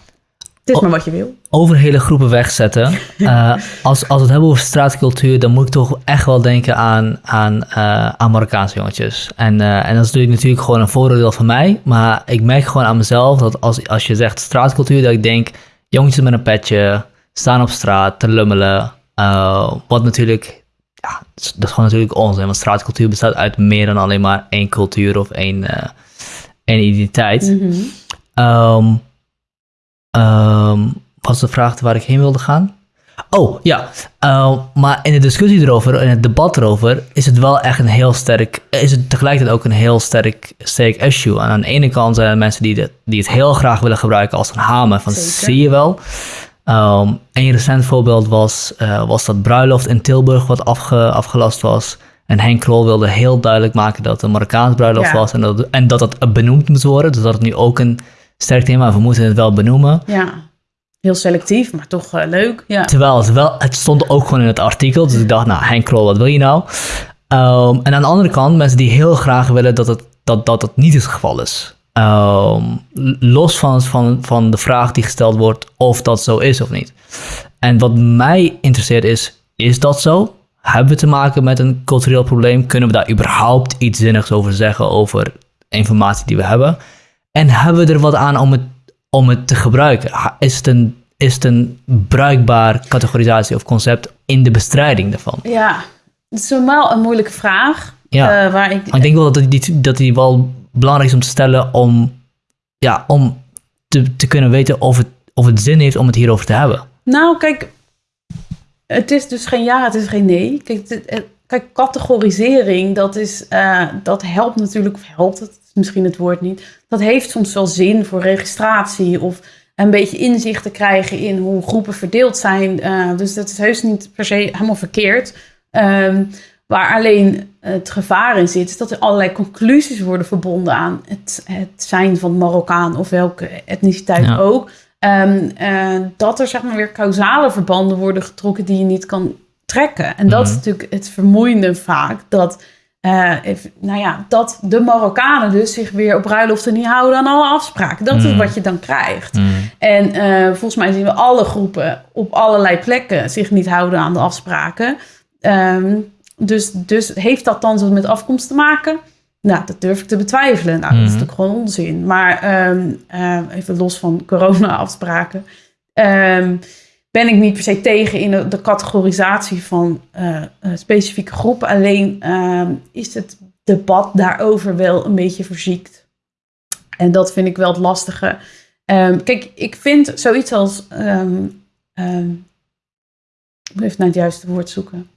het is maar wat je wil. over hele groepen wegzetten. Eh, als, als we het hebben over straatcultuur, dan moet ik toch echt wel denken aan, aan, eh, aan Marokkaanse jongetjes. En, en dat is natuurlijk, natuurlijk gewoon een vooroordeel van mij. Maar ik merk gewoon aan mezelf dat als, als je zegt straatcultuur, dat ik denk jongetjes met een petje, staan op straat, te lummelen. Eh, wat natuurlijk, ja, dat is, gewoon natuurlijk onzin. Want straatcultuur bestaat uit meer dan alleen maar één cultuur of één, eh, één identiteit. Wat is de vraag waar ik heen wilde gaan? Oh, ja. Ehm, maar in de discussie erover, in het debat erover, is het wel echt een heel sterk, is het tegelijkertijd ook een heel sterk, sterk issue. En aan de ene kant zijn er mensen die, de, die het heel graag willen gebruiken als een hamer, van Zeker. zie je wel. Ehm een recent voorbeeld was, eh, was dat bruiloft in Tilburg wat afge, afgelast was. En Henk Krol wilde heel duidelijk maken dat het een Marokkaans bruiloft Ja. was en dat, en dat het benoemd moest worden. Dus dat het nu ook een sterk thema, we moeten het wel benoemen. Ja, heel selectief, maar toch eh, leuk. Ja. Terwijl het wel, het stond ook gewoon in het artikel. Dus ik dacht, nou Henk Krol, wat wil je nou? Ehm, en aan de andere kant, mensen die heel graag willen dat het, dat, dat het niet het geval is. Ehm, los van, van, van de vraag die gesteld wordt of dat zo is of niet. En wat mij interesseert is, is dat zo? Hebben we te maken met een cultureel probleem? Kunnen we daar überhaupt iets zinnigs over zeggen over informatie die we hebben? En hebben we er wat aan om het, om het te gebruiken? Is het, een, is het een bruikbaar categorisatie of concept in de bestrijding daarvan? ja, het is normaal een moeilijke vraag. Ja. eh, waar ik, Maar ik denk wel dat die, dat die wel belangrijk is om te stellen om, ja, om te, te kunnen weten of het, of het zin heeft om het hierover te hebben. Nou, kijk, het is dus geen ja, het is geen nee. Kijk, kijk categorisering, dat, is, eh, dat helpt natuurlijk, of helpt het, is misschien het woord niet. Dat heeft soms wel zin voor registratie of een beetje inzicht te krijgen in hoe groepen verdeeld zijn. Eh, dus dat is heus niet per se helemaal verkeerd. Ehm, waar alleen het gevaar in zit, is dat er allerlei conclusies worden verbonden aan het, het zijn van Marokkaan of welke etniciteit Ja. ook. Ehm, eh, dat er zeg maar weer causale verbanden worden getrokken die je niet kan trekken. En dat is Mhm. natuurlijk het vermoeiende vaak. Dat, eh, nou ja, dat de Marokkanen dus zich weer op bruiloften niet houden aan alle afspraken. Dat is Mhm. wat je dan krijgt. En eh, volgens mij zien we alle groepen op allerlei plekken zich niet houden aan de afspraken. Ehm, dus, dus heeft dat dan zo met afkomst te maken? Nou, dat durf ik te betwijfelen. Nou, dat is Mhm. natuurlijk gewoon onzin. Maar ehm, eh, even los van corona-afspraken. ehm, ben ik niet per se tegen in de, de categorisatie van eh, eh, specifieke groepen. Alleen ehm, is het debat daarover wel een beetje verziekt. En dat vind ik wel het lastige. Kijk, ik vind zoiets als. ik moet even naar het juiste woord zoeken.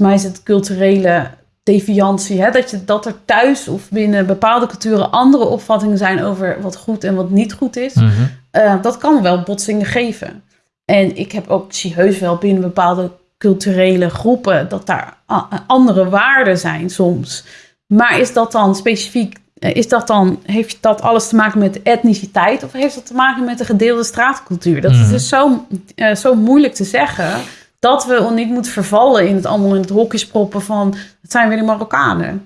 Mij is het culturele deviantie. Hè? Dat, je, dat er thuis of binnen bepaalde culturen andere opvattingen zijn over wat goed en wat niet goed is. Mhm. Eh, dat kan wel botsingen geven. En ik heb ook, zie heus wel binnen bepaalde culturele groepen dat daar andere waarden zijn soms. Maar is dat dan specifiek eh, is dat dan, heeft dat alles te maken met etniciteit of heeft dat te maken met de gedeelde straatcultuur? Dat is Mhm. dus zo, eh, zo moeilijk te zeggen dat we niet moeten vervallen in het allemaal in het hokjes proppen van het zijn weer die Marokkanen.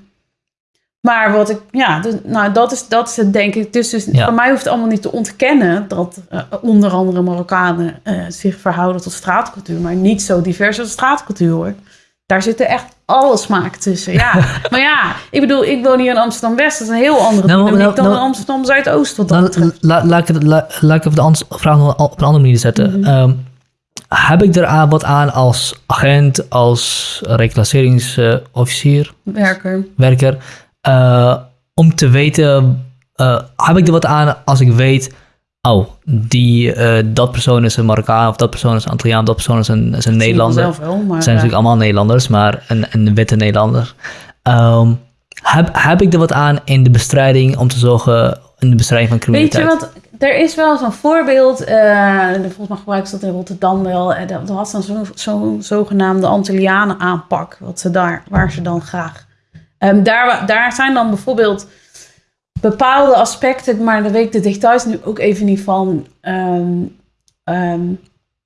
Maar wat ik, ja, dus, nou, dat is, dat is het denk ik. Dus, dus Ja. voor mij hoeft het allemaal niet te ontkennen dat eh, onder andere Marokkanen eh, zich verhouden tot straatcultuur, maar niet zo divers als straatcultuur hoor. Daar zitten echt alle smaken tussen. Ja, maar ja, ik bedoel, ik woon hier in Amsterdam West. Dat is een heel andere Nou, dynamiek nou, dan nou- in Amsterdam Zuidoost. Wat dat la- laat ik laat de vraag nog op een andere manier zetten. Ehm, heb ik er aan wat aan als agent, als reclasseringsofficier, Werker. werker, eh, om te weten, eh, heb ik er wat aan als ik weet, oh, die, eh, dat persoon is een Marokkaan, of dat persoon is een Antilliaan, dat persoon is een, is een Nederlander. Zelf wel, maar, zijn natuurlijk allemaal Nederlanders, maar een, een witte Nederlander. Ehm, heb, heb ik er wat aan in de bestrijding om te zorgen in de bestrijding van Weet criminaliteit? je, want er is wel zo'n voorbeeld, eh, volgens mij gebruiken ze dat in Rotterdam wel. En dat was dan zo'n zo, zogenaamde Antillianen aanpak, wat ze daar, waar ze dan graag. Ehm, daar, daar zijn dan bijvoorbeeld bepaalde aspecten, maar daar weet ik de details nu ook even niet van. ehm, ehm,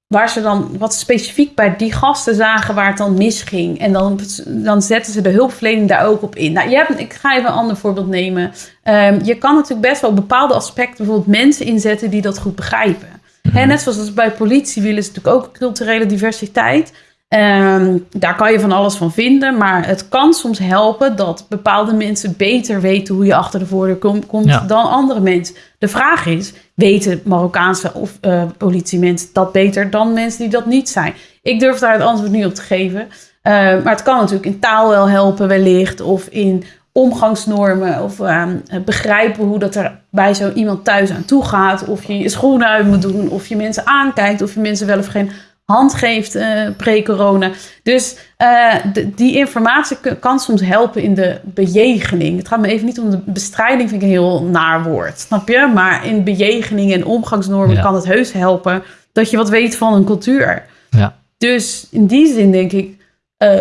waar ze dan wat specifiek bij die gasten zagen waar het dan misging. En dan, dan zetten ze de hulpverlening daar ook op in. Nou, je hebt, ik ga even een ander voorbeeld nemen. Ehm, je kan natuurlijk best wel bepaalde aspecten, bijvoorbeeld mensen inzetten die dat goed begrijpen. Hè, net zoals bij politie willen ze natuurlijk ook culturele diversiteit. Ehm, daar kan je van alles van vinden, maar het kan soms helpen dat bepaalde mensen beter weten hoe je achter de voordeur kom- komt Ja. dan andere mensen. De vraag is, weten Marokkaanse of eh politiemensen dat beter dan mensen die dat niet zijn? Ik durf daar het antwoord niet op te geven. Eh, maar het kan natuurlijk in taal wel helpen wellicht, of in omgangsnormen, of ehm, begrijpen hoe dat er bij zo iemand thuis aan toe gaat, of je je schoenen uit moet doen, of je mensen aankijkt, of je mensen wel of geen hand geeft eh, pre-corona. Dus eh, de- die informatie kan soms helpen in de bejegening. Het gaat me even niet om de bestrijding, vind ik een heel naar woord, snap je? Maar in bejegening en omgangsnormen Ja. kan het heus helpen dat je wat weet van een cultuur. Ja. Dus in die zin denk ik, eh,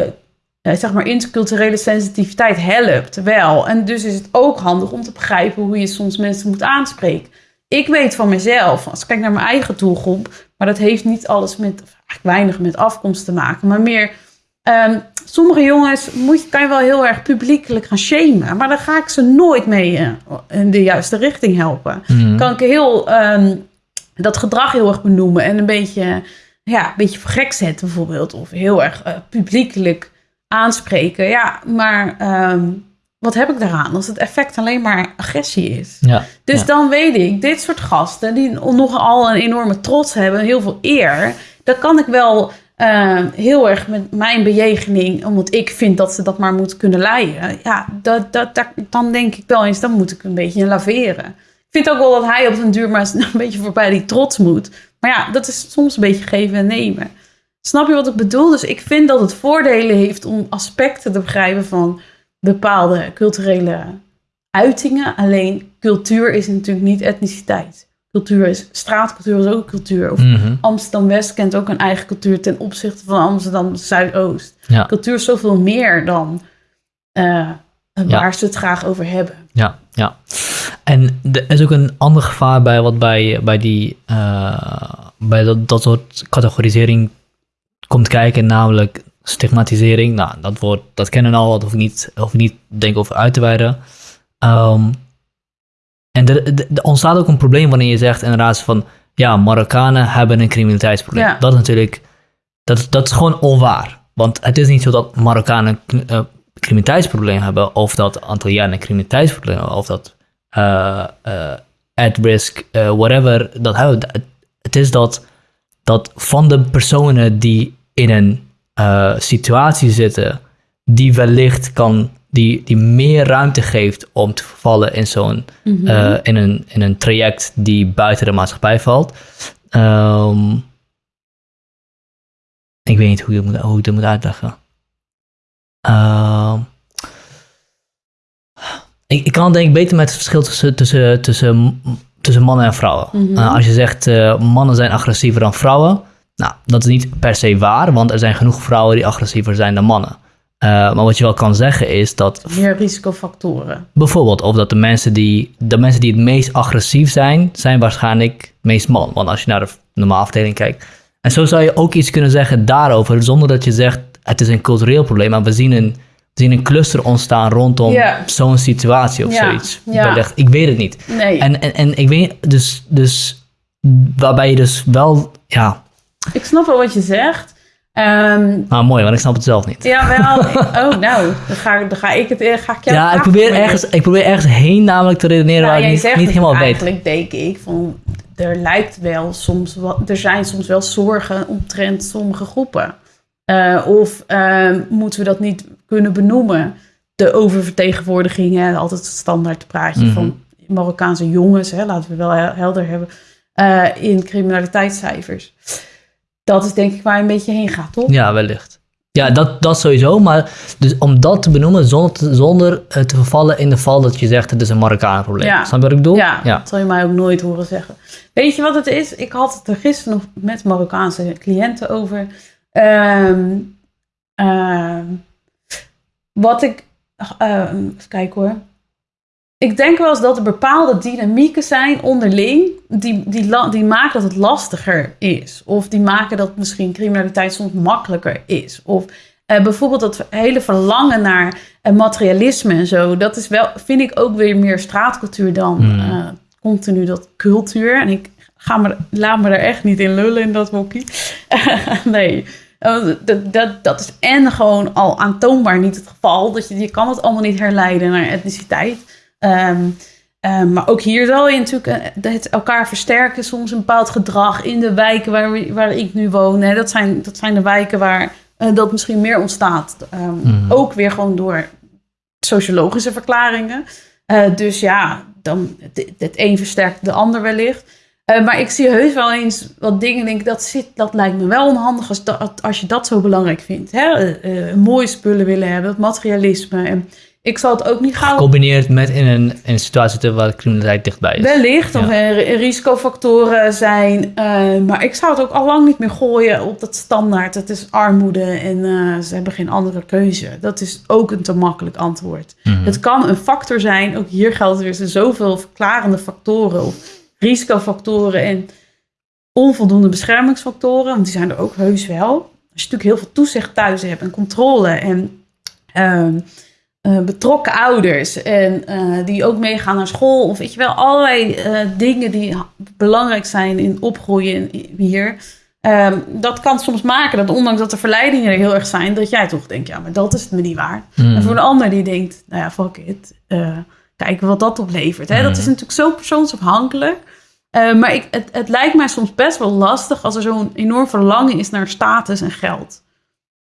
zeg maar, interculturele sensitiviteit helpt wel. En dus is het ook handig om te begrijpen hoe je soms mensen moet aanspreken. Ik weet van mezelf, als ik kijk naar mijn eigen doelgroep, maar dat heeft niet alles met, of eigenlijk weinig met afkomst te maken, maar meer. ehm, sommige jongens moet, je- kan je wel heel erg publiekelijk gaan shamen, maar dan ga ik ze nooit mee eh, in de juiste richting helpen Mhm. kan ik heel ehm, dat gedrag heel erg benoemen en een beetje, ja, een beetje voor gek zetten bijvoorbeeld. Of heel erg eh, publiekelijk aanspreken. Ja, maar ehm, wat heb ik daaraan als het effect alleen maar agressie is? Ja. Dus Ja. dan weet ik, dit soort gasten die nogal een enorme trots hebben, heel veel eer, dan kan ik wel eh, heel erg met mijn bejegening, omdat ik vind dat ze dat maar moeten kunnen leiden. Ja, dat, dat, dat, dan denk ik wel eens, dan moet ik een beetje laveren. Ik vind ook wel dat hij op den duur maar een beetje voorbij die trots moet. Maar ja, dat is soms een beetje geven en nemen. Snap je wat ik bedoel? Dus ik vind dat het voordelen heeft om aspecten te begrijpen van bepaalde culturele uitingen. Alleen cultuur is natuurlijk niet etniciteit. Cultuur is straatcultuur, is ook cultuur. Of Mhm. Amsterdam-West kent ook een eigen cultuur ten opzichte van Amsterdam-Zuidoost. Ja. Cultuur is zoveel meer dan eh, waar Ja. ze het graag over hebben. Ja, ja. En er is ook een ander gevaar bij wat bij, bij, die, eh, bij dat, dat soort categorisering komt kijken, namelijk stigmatisering. Nou, dat woord, dat kennen we al, dat hoef ik niet, hoef ik niet denk over uit te wijden. Ehm, en er, ontstaat ook een probleem wanneer je zegt inderdaad van, ja, Marokkanen hebben een criminaliteitsprobleem. Ja. Dat is natuurlijk, dat, dat is gewoon onwaar. Want het is niet zo dat Marokkanen een eh, criminaliteitsprobleem hebben, of dat Antillianen een criminaliteitsprobleem hebben, of dat eh, eh, at risk, whatever, dat hebben. Het, het is dat, dat van de personen die in een eh, situatie zitten, die wellicht kan, die, die meer ruimte geeft om te vervallen in zo'n Mhm. eh, in, een, in een traject die buiten de maatschappij valt. Ehm, ik weet niet hoe ik dit moet, hoe ik dit moet uitleggen. Ehm, ik, ik kan denk ik beter met het verschil tussen, tussen, tussen, tussen mannen en vrouwen. Mhm. Eh, als je zegt mannen zijn agressiever dan vrouwen, nou, dat is niet per se waar, want er zijn genoeg vrouwen die agressiever zijn dan mannen. Eh, maar wat je wel kan zeggen is dat Meer risicofactoren. bijvoorbeeld of dat de mensen die de mensen die het meest agressief zijn, zijn waarschijnlijk het meest man. Want als je naar de normale afdeling kijkt. En zo zou je ook iets kunnen zeggen daarover, zonder dat je zegt het is een cultureel probleem, maar we zien een, we zien een cluster ontstaan rondom zo'n situatie of zoiets. Ik weet het niet. Nee, En, en, en ik weet dus, dus waarbij je dus wel, ja, ik snap wel wat je zegt. Ehm nou mooi, want ik snap het zelf niet. ja, wel. oh, nou, dan ga, dan ga ik het eh, ga ik jou Ja, ik probeer, ergens, ik probeer ergens heen namelijk te redeneren Nou, waar ik niet, zegt niet het helemaal weet. eigenlijk, denk ik, van er lijkt wel soms wat, er zijn soms wel zorgen omtrent sommige groepen. Eh, of eh, moeten we dat niet kunnen benoemen? De oververtegenwoordiging, hè, altijd het standaard praatje Mhm. van Marokkaanse jongens, hè, laten we wel hel- helder hebben, eh, in criminaliteitscijfers. Dat is denk ik waar je een beetje heen gaat, toch? Ja, wellicht. Ja, dat, dat sowieso. Maar dus om dat te benoemen zonder, te, zonder eh, te vervallen in de val dat je zegt het is een Marokkaan probleem. Ja. Snap je wat ik bedoel? Ja, ja. dat zal je mij ook nooit horen zeggen. Weet je wat het is? Ik had het er gisteren nog met Marokkaanse cliënten over. Ehm, ehm, wat ik... ehm, even kijken hoor. Ik denk wel eens dat er bepaalde dynamieken zijn onderling... die, die, die maken dat het lastiger is. Of die maken dat misschien criminaliteit soms makkelijker is. Of eh, bijvoorbeeld dat hele verlangen naar eh, materialisme en zo... dat is wel, vind ik ook weer meer straatcultuur dan Hmm. eh, continu dat cultuur. En ik ga me, laat me er echt niet in lullen in dat hockey. nee, dat, dat, dat is en gewoon al aantoonbaar niet het geval. Dat je, je kan het allemaal niet herleiden naar etniciteit. Ehm, ehm, maar ook hier zal je natuurlijk eh, het elkaar versterken. Soms een bepaald gedrag in de wijken waar, we- waar ik nu woon. Hè. Dat, zijn, dat zijn de wijken waar eh, dat misschien meer ontstaat. Ehm, Mhm. Ook weer gewoon door sociologische verklaringen. Eh, dus ja, dan, het, het een versterkt de ander wellicht. Maar ik zie heus wel eens wat dingen, denk dat, zit, dat lijkt me wel onhandig als, dat, als je dat zo belangrijk vindt. Hè? Mooie spullen willen hebben, het materialisme. En ik zal het ook niet gauw Gecombineerd met in een, in een situatie te- waar de criminaliteit dichtbij is. Wellicht, of er risicofactoren zijn. eh, maar ik zou het ook al lang niet meer gooien op dat standaard. Het is armoede en eh, ze hebben geen andere keuze. Dat is ook een te makkelijk antwoord. Mhm. Het kan een factor zijn. Ook hier geldt weer er zijn zoveel verklarende factoren of risicofactoren en onvoldoende beschermingsfactoren. Want die zijn er ook heus wel. Als je natuurlijk heel veel toezicht thuis hebt en controle en ehm, eh, betrokken ouders en eh, die ook meegaan naar school. Of weet je wel, allerlei eh, dingen die belangrijk zijn in opgroeien hier. Ehm, dat kan soms maken dat ondanks dat de verleidingen er heel erg zijn, dat jij toch denkt, ja, maar dat is het me niet waard. Mhm. En voor een ander die denkt, nou ja, fuck it, kijken wat dat oplevert. Hè? Dat is Mhm. natuurlijk zo persoonsafhankelijk. Maar ik, het, het lijkt mij soms best wel lastig als er zo'n enorm verlangen is naar status en geld.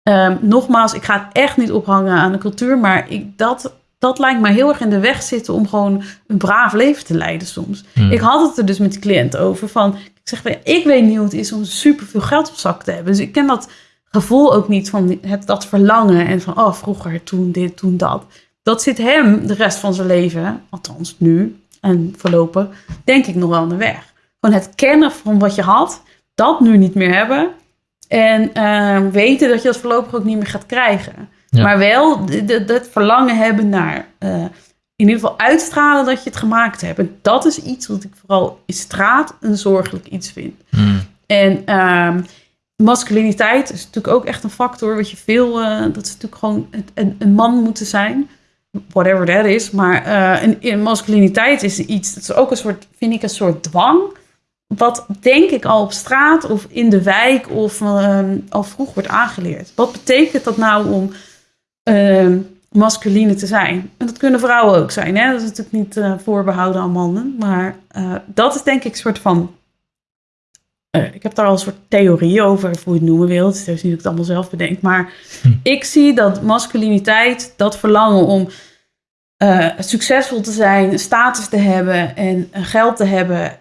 Ehm, nogmaals, ik ga het echt niet ophangen aan de cultuur, maar ik, dat, dat lijkt mij heel erg in de weg zitten om gewoon een braaf leven te leiden soms. Mhm. Ik had het er dus met de cliënt over van, ik zeg, ik weet niet hoe het is om superveel geld op zak te hebben. Dus ik ken dat gevoel ook niet van het, dat verlangen en van, oh, vroeger, toen dit, toen dat. Dat zit hem de rest van zijn leven, althans nu en voorlopig, denk ik nog wel aan de weg. Gewoon het kennen van wat je had, dat nu niet meer hebben. En eh, weten dat je dat voorlopig ook niet meer gaat krijgen. Ja. Maar wel dat verlangen hebben naar eh, in ieder geval uitstralen dat je het gemaakt hebt. En dat is iets wat ik vooral in straat een zorgelijk iets vind. Mhm. En ehm, masculiniteit is natuurlijk ook echt een factor. Wat je veel, eh, dat is natuurlijk gewoon een, een, een man moeten zijn. Whatever that is. Maar eh, een, een masculiniteit is iets, dat is ook een soort, vind ik, een soort dwang. Wat denk ik al op straat of in de wijk of ehm, al vroeg wordt aangeleerd. Wat betekent dat nou om ehm masculine te zijn? En dat kunnen vrouwen ook zijn. Hè? Dat is natuurlijk niet eh, voorbehouden aan mannen. Maar eh, dat is denk ik een soort van eh, ik heb daar al een soort theorie over, of hoe je het noemen wilt. Het is niet dat ik het allemaal zelf bedenk. Maar Hm. ik zie dat masculiniteit, dat verlangen om succesvol te zijn, status te hebben en geld te hebben.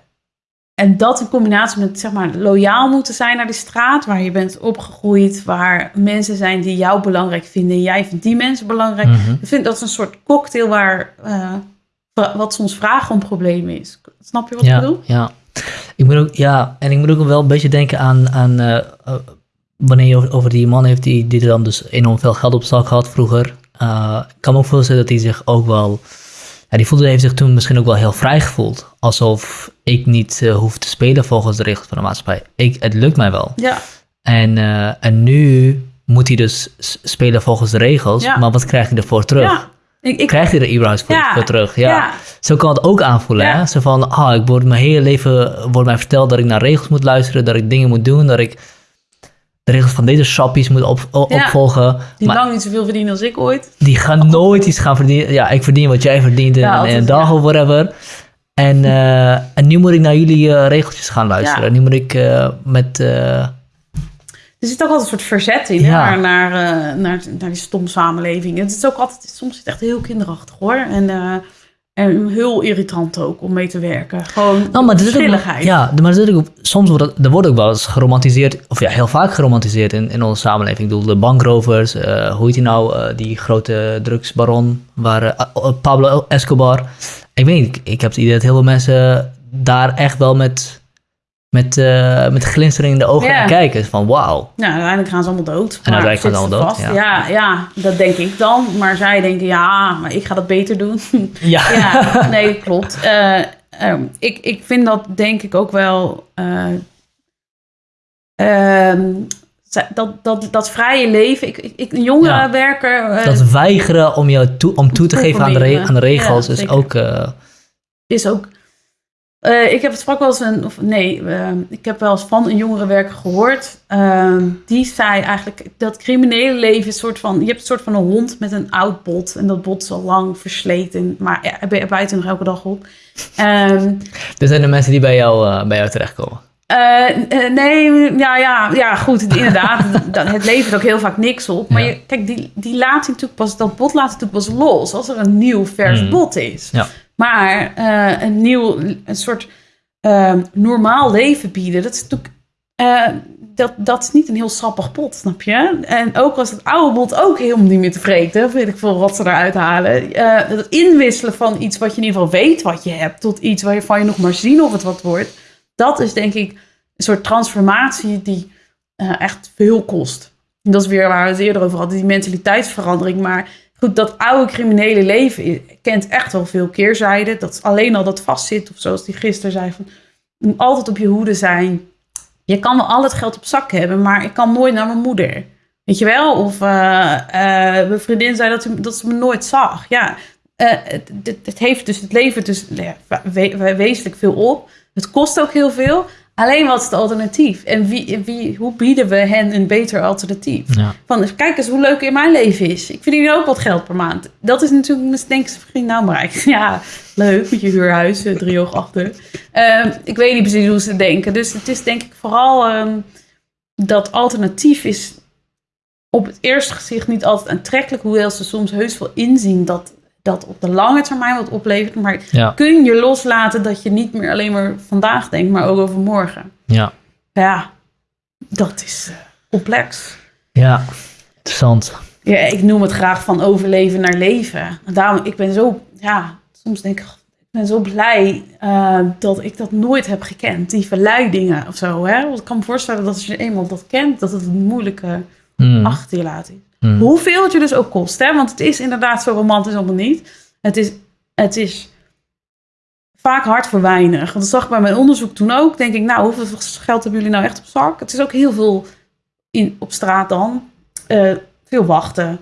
En dat in combinatie met, zeg maar, loyaal moeten zijn naar die straat waar je bent opgegroeid. Waar mensen zijn die jou belangrijk vinden. En jij vindt die mensen belangrijk. Mhm. Ik vind dat is een soort cocktail waar, eh, wa- wat soms vragen om problemen is. Snap je wat ik bedoel? Ja. Ik moet ook, ja, en ik moet ook wel een beetje denken aan, aan eh, eh, wanneer je over- die man heeft die, die er dan dus enorm veel geld op zak had vroeger. ik kan me ook voorstellen dat hij zich ook wel... Ja, die voelde heeft zich toen misschien ook wel heel vrij gevoeld. Alsof ik niet eh, hoef te spelen volgens de regels van de maatschappij. Ik, het lukt mij wel. Ja, En, eh, en nu moet hij dus spelen volgens de regels. Ja. Maar wat krijgt hij ervoor terug? ja. Ik, ik, Krijgt hij er überhaupt voor, Ja. voor terug? Ja. ja. Zo kan het ook aanvoelen. Ja. Hè? Zo van, ah, ik word mijn hele leven wordt mij verteld dat ik naar regels moet luisteren, dat ik dingen moet doen, dat ik de regels van deze shoppies moet op, Ja. opvolgen. Die maar lang niet zoveel verdienen als ik ooit. die gaan nooit iets gaan verdienen. Ja, ik verdien wat jij verdient in, Ja, in een dag ja. of whatever. En, eh, en nu moet ik naar jullie eh, regeltjes gaan luisteren. Nu moet ik eh, met... Er zit ook altijd een soort verzet in naar, naar, naar, naar die stom samenleving. Het is ook altijd, soms is het echt heel kinderachtig hoor. En, en heel irritant ook om mee te werken. Gewoon Nou, maar ook, ja, maar zit ook, soms wordt het, er wordt ook wel eens geromantiseerd, of ja, heel vaak geromantiseerd in, in onze samenleving. Ik bedoel, de bankrovers, eh, hoe heet die nou, eh, die grote drugsbaron, waar, eh, Pablo Escobar. Ik weet niet, ik, ik heb het idee dat heel veel mensen daar echt wel met, met, eh, met glinstering in de ogen Ja. naar kijken. Van wauw. Ja, uiteindelijk gaan ze allemaal dood. En uiteindelijk gaan ze allemaal dood, Ja. Ja, dat denk ik dan. Maar zij denken, ja, maar ik ga dat beter doen. Ja. ja, nee, klopt. Eh, ehm, ik, ik vind dat denk ik ook wel... eh, ehm, dat, dat, dat vrije leven... Ik, ik, een jongerenwerker... eh, Dat weigeren om, jou toe, om toe te geven aan de, re- aan de regels Ja, is ook... is ook. Eh, ik heb het sprak wel eens een, of nee, eh, ik heb wel eens van een jongerenwerker gehoord. eh, die zei eigenlijk dat criminele leven is een soort van, je hebt een soort van een hond met een oud bot en dat bot is al lang versleten, maar ja, er nog elke dag op. Ehm, er zijn de mensen die bij jou, eh, bij jou terechtkomen. eh, nee, ja, ja, ja, goed, inderdaad. het levert ook heel vaak niks op. Maar Ja. je, kijk, die, die laat natuurlijk pas, dat bot laat natuurlijk pas los als er een nieuw vers Mm. bot is. Ja. Maar eh, een nieuw, een soort eh, normaal leven bieden, dat is natuurlijk, eh, dat, dat is niet een heel sappig pot, snap je? En ook als het oude bot ook helemaal niet meer tevreden, weet ik veel wat ze eruit halen. Eh, het inwisselen van iets wat je in ieder geval weet wat je hebt, tot iets waarvan je nog maar zien of het wat wordt. Dat is denk ik een soort transformatie die echt veel kost. En dat is weer waar we het eerder over hadden, die mentaliteitsverandering. Maar goed, dat oude criminele leven kent echt wel veel keerzijden. Dat alleen al dat vastzit, of zoals die gisteren zei, van, moet altijd op je hoede zijn. Je kan wel al het geld op zak hebben, maar ik kan nooit naar mijn moeder. Weet je wel? Of eh, eh, mijn vriendin zei dat, ze- dat me nooit zag. Ja, eh, het, het, heeft dus, het levert dus nou wezenlijk veel op. Het kost ook heel veel. Alleen wat is het alternatief? En wie, wie, hoe bieden we hen een beter alternatief? Ja. Van, kijk eens hoe leuk in mijn leven is. Ik verdien ook wat geld per maand. Dat is natuurlijk, denk ze vriend, nou maar ja, leuk met je huurhuis, eh, drie oog achter. Ehm, ik weet niet precies hoe ze denken. Dus het is denk ik vooral ehm, dat alternatief is op het eerste gezicht niet altijd aantrekkelijk. Hoewel ze soms heus wel inzien dat dat op de lange termijn wat oplevert. Maar Ja. kun je loslaten dat je niet meer alleen maar vandaag denkt, maar ook over morgen. Ja. Ja, dat is eh, complex. Ja. Interessant. Ja, ik noem het graag van overleven naar leven. Daarom, ik ben zo, ja, soms denk ik, ik ben zo blij eh, dat ik dat nooit heb gekend. Die verleidingen of zo. Hè? Want ik kan me voorstellen dat als je eenmaal dat kent, dat het een moeilijke Hmm. achter je laat is. Hmm. Hoeveel het je dus ook kost. Hè? Want het is inderdaad zo romantisch allemaal niet. Het is, het is vaak hard voor weinig. Want dat zag ik bij mijn onderzoek toen ook. Denk ik, nou, hoeveel geld hebben jullie nou echt op zak? Het is ook heel veel in, op straat dan. Eh, veel wachten.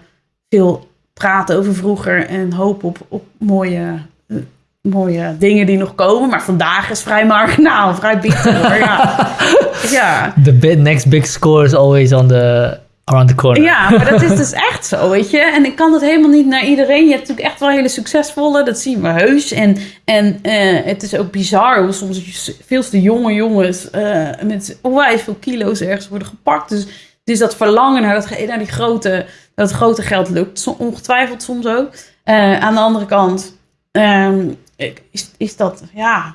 Veel praten over vroeger. En hopen op, op mooie, eh, mooie dingen die nog komen. Maar vandaag is vrij marginaal. Vrij bitter hoor. Ja. ja. The next big score is always on the, around the corner. Ja, maar dat is dus echt zo, weet je. En ik kan dat helemaal niet naar iedereen. Je hebt natuurlijk echt wel hele succesvolle, dat zien we heus. En, en eh, het is ook bizar hoe soms veel te jonge jongens uh, met onwijs veel kilo's ergens worden gepakt. Dus, dus dat verlangen naar, dat, naar die grote, dat grote geld lukt ongetwijfeld soms ook. Uh, aan de andere kant um, is, is dat, ja...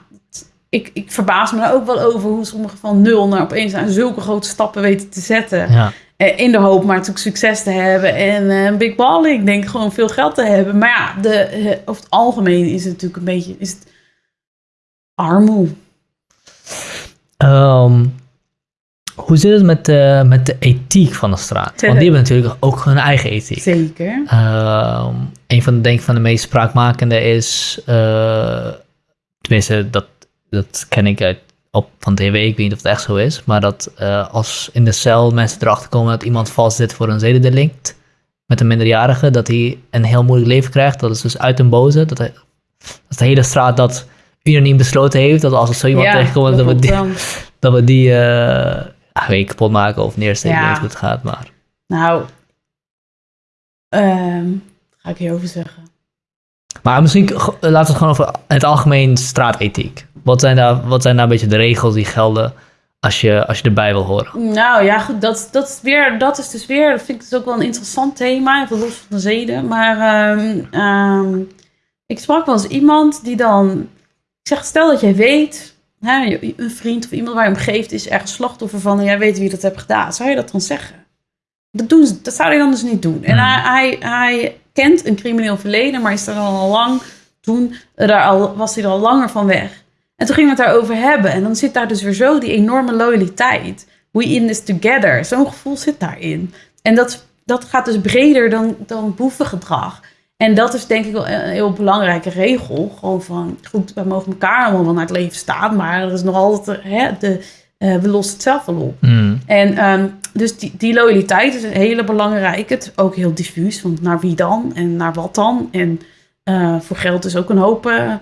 Ik, ik verbaas me er ook wel over hoe sommigen van nul naar opeens aan zulke grote stappen weten te zetten. Ja. In de hoop maar natuurlijk succes te hebben en een uh, big ball. Ik denk gewoon veel geld te hebben. Maar ja, de, uh, over het algemeen is het natuurlijk een beetje is het armoe. Um, Hoe zit het met de, met de ethiek van de straat? Want die hebben natuurlijk ook hun eigen ethiek. Zeker. Ehm, een van de, denk ik, van de meest spraakmakende is, eh, tenminste, dat, dat ken ik uit, op, van tv, ik weet niet of het echt zo is, maar dat eh, als in de cel mensen erachter komen dat iemand vast zit voor een zedendelict met een minderjarige, dat hij een heel moeilijk leven krijgt. Dat is dus uit een boze. Dat, hij, dat de hele straat dat unaniem besloten heeft, dat als er zo iemand tegenkomt, dat, we die, dat we die uh, weet, kapot maken of neersteken, ja. hoe het gaat. Maar. Nou, um, ga ik hierover zeggen. Maar misschien laten we het gewoon over het algemeen straatethiek. Wat zijn daar, wat zijn daar een beetje de regels die gelden als je, als je erbij wil horen? Nou ja, goed, dat, dat, is weer, dat is dus weer, dat vind ik dus ook wel een interessant thema, even los van de zeden. Maar um, um, ik sprak wel eens iemand die dan, ik zeg, stel dat jij weet, hè, een vriend of iemand waar je om geeft is ergens slachtoffer van en jij weet wie dat hebt gedaan. Zou je dat dan zeggen? Dat, doen ze, dat zou hij dan dus niet doen. En hmm. hij, hij, hij kent een crimineel verleden, maar is er al lang, toen daar al, was hij er al langer van weg. En toen gingen we het daarover hebben. En dan zit daar dus weer zo die enorme loyaliteit. We in this together. Zo'n gevoel zit daarin. En dat, dat gaat dus breder dan, dan boevengedrag. En dat is denk ik wel een heel belangrijke regel. Gewoon van, goed, we mogen elkaar allemaal wel naar het leven staan. Maar er is nog altijd, hè, de, uh, we lossen het zelf wel op. Mm. En um, dus die, die loyaliteit is een hele belangrijke. Het is ook heel diffuus. Want naar wie dan? En naar wat dan? En uh, voor geld is ook een hoop... Uh,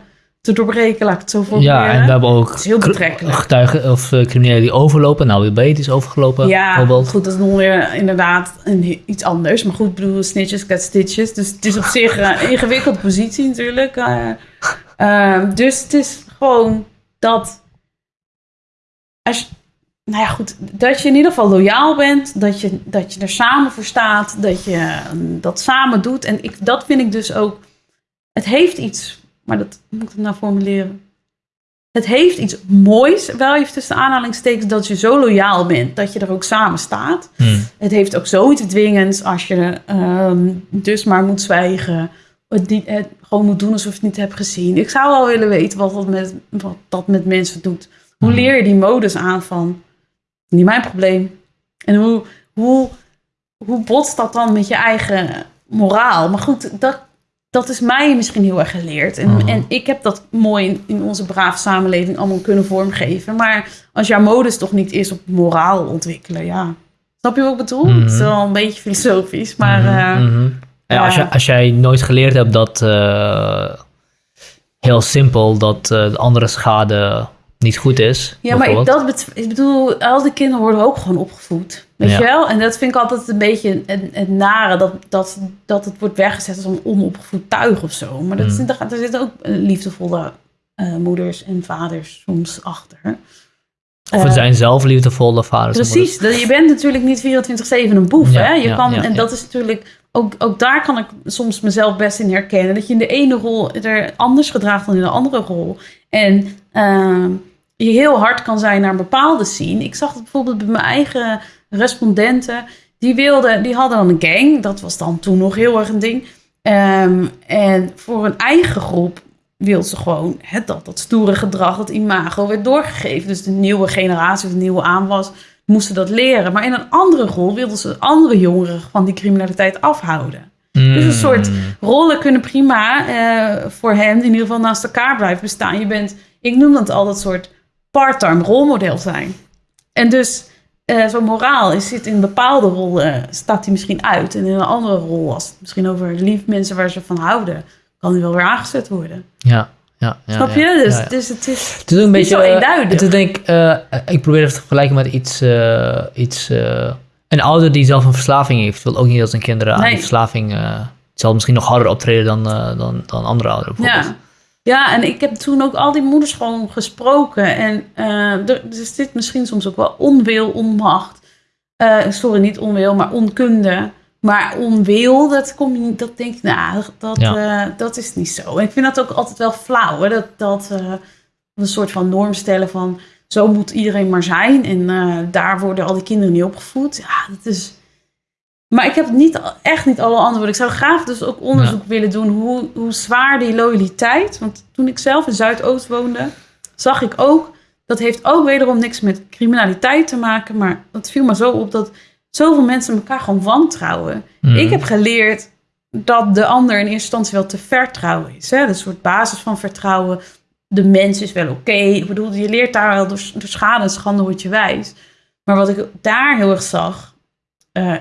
te doorbreken, laat ik het zo voor Ja, en we hebben ook heel getuigen of uh, criminelen die overlopen. Nou, weer is overgelopen. Ja, bijvoorbeeld. goed, dat is nog weer inderdaad een, iets anders. Maar goed, ik bedoel, snitches get stitches. Dus het is op zich een ingewikkelde positie natuurlijk. Uh, uh, dus het is gewoon dat... Als je, nou ja, goed, dat je in ieder geval loyaal bent, dat je, dat je er samen voor staat, dat je dat samen doet. En ik, dat vind ik dus ook, het heeft iets maar dat moet ik nou formuleren. Het heeft iets moois, wel even tussen aanhalingstekens, dat je zo loyaal bent dat je er ook samen staat. Hmm. Het heeft ook zoiets dwingends als je um, dus maar moet zwijgen. Het, het gewoon moet doen alsof je het niet hebt gezien. Ik zou wel willen weten wat dat met, wat dat met mensen doet. Hoe hmm. leer je die modus aan van, niet mijn probleem. En hoe, hoe, hoe botst dat dan met je eigen moraal? Maar goed, dat, dat is mij misschien heel erg geleerd. En, mhm. en ik heb dat mooi in, in, onze brave samenleving allemaal kunnen vormgeven. Maar als jouw modus toch niet is op moraal ontwikkelen, ja. Snap je wat ik bedoel? Het is wel een beetje filosofisch, maar... Mhm. Uh, ja, als, je, als jij nooit geleerd hebt dat... Uh, heel simpel, dat uh, de andere schade niet goed is. Ja, maar ik, dat ik bedoel, al die kinderen worden ook gewoon opgevoed. Weet je wel? En dat vind ik altijd een beetje het, nare, dat, dat, dat het wordt weggezet als een onopgevoed tuig of zo. Maar dat, mm. er, zitten ook eh, liefdevolle uh, moeders en vaders soms achter. Of het uh, zijn zelf liefdevolle vaders. Precies, dat, je bent natuurlijk niet 24-7 een boef. Ja, hè? Je ja, kan, en dat is natuurlijk, ook, ook daar kan ik soms mezelf best in herkennen. Dat je in de ene rol er anders gedraagt dan in de andere rol. En uh, je heel hard kan zijn naar een bepaalde scene. Ik zag het bijvoorbeeld bij mijn eigen respondenten. Die, wilden, die hadden dan een gang. Dat was dan toen nog heel erg een ding. Um, en voor een eigen groep wilden ze gewoon dat, dat stoere gedrag, dat imago werd doorgegeven. Dus de nieuwe generatie de nieuwe aanwas moesten dat leren. Maar in een andere rol wilden ze andere jongeren van die criminaliteit afhouden. Dus een soort mm. rollen kunnen prima uh, voor hen in ieder geval naast elkaar blijven bestaan. Je bent, ik noem dat al dat soort part-time rolmodel zijn. En dus uh, zo'n moraal is, zit in bepaalde rollen, staat hij misschien uit. En in een andere rol, als het misschien over lief mensen waar ze van houden, kan hij wel weer aangezet worden. Ja. Ja, ja, Snap je? Dus, dus het is, het is een beetje, zo eenduidig. Het is denk, uh, ik probeer het te vergelijken met iets... Iets een ouder die zelf een verslaving heeft, wil ook niet dat zijn kinderen aan die verslaving... het zal misschien nog harder optreden dan, dan, dan andere ouderen. Ja. Ja, en ik heb toen ook al die moeders gewoon gesproken. En uh, er, zit misschien soms ook wel onwil, onmacht. Sorry, niet onwil, maar onkunde. Maar onwil, dat, kom je, dat denk ik, nou, dat, ja. dat is niet zo. En ik vind dat ook altijd wel flauw, hè? dat, dat een soort van norm stellen van zo moet iedereen maar zijn. En daar worden al die kinderen niet opgevoed. Ja, dat is maar ik heb niet, echt niet alle antwoorden. Ik zou graag dus ook onderzoek willen doen hoe, hoe zwaar die loyaliteit. Want toen ik zelf in Zuidoost woonde, zag ik ook dat heeft ook wederom niks met criminaliteit te maken. Maar het viel me zo op dat zoveel mensen elkaar gewoon wantrouwen. Mhm. Ik heb geleerd dat de ander in eerste instantie wel te vertrouwen is. Hè? Een soort basis van vertrouwen. De mens is wel oké. Ik bedoel, je leert daar wel door, door schade en schande word je wijs. Maar wat ik daar heel erg zag, eh,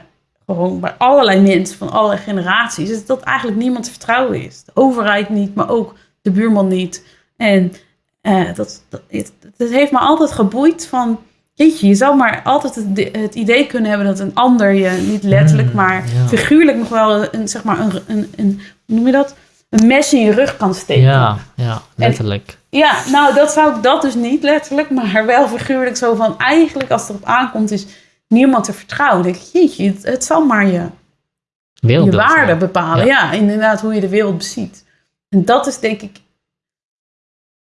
gewoon bij allerlei mensen van allerlei generaties, is dat eigenlijk niemand te vertrouwen is. De overheid niet, maar ook de buurman niet. En eh, dat, dat, het, het heeft me altijd geboeid van, jeetje, je zou maar altijd het, het idee kunnen hebben dat een ander je niet letterlijk, Mm, maar ja. figuurlijk nog wel een, zeg maar, een, een, een, hoe noem je dat? Een mes in je rug kan steken. Ja, ja, letterlijk. Ja, nou, dat zou ik dat dus niet letterlijk, maar wel figuurlijk zo van eigenlijk als het erop aankomt is niemand te vertrouwen. Ik, jeetje, het, het zal maar je, je waarde bepalen. Ja. inderdaad, hoe je de wereld beziet. En dat is denk ik,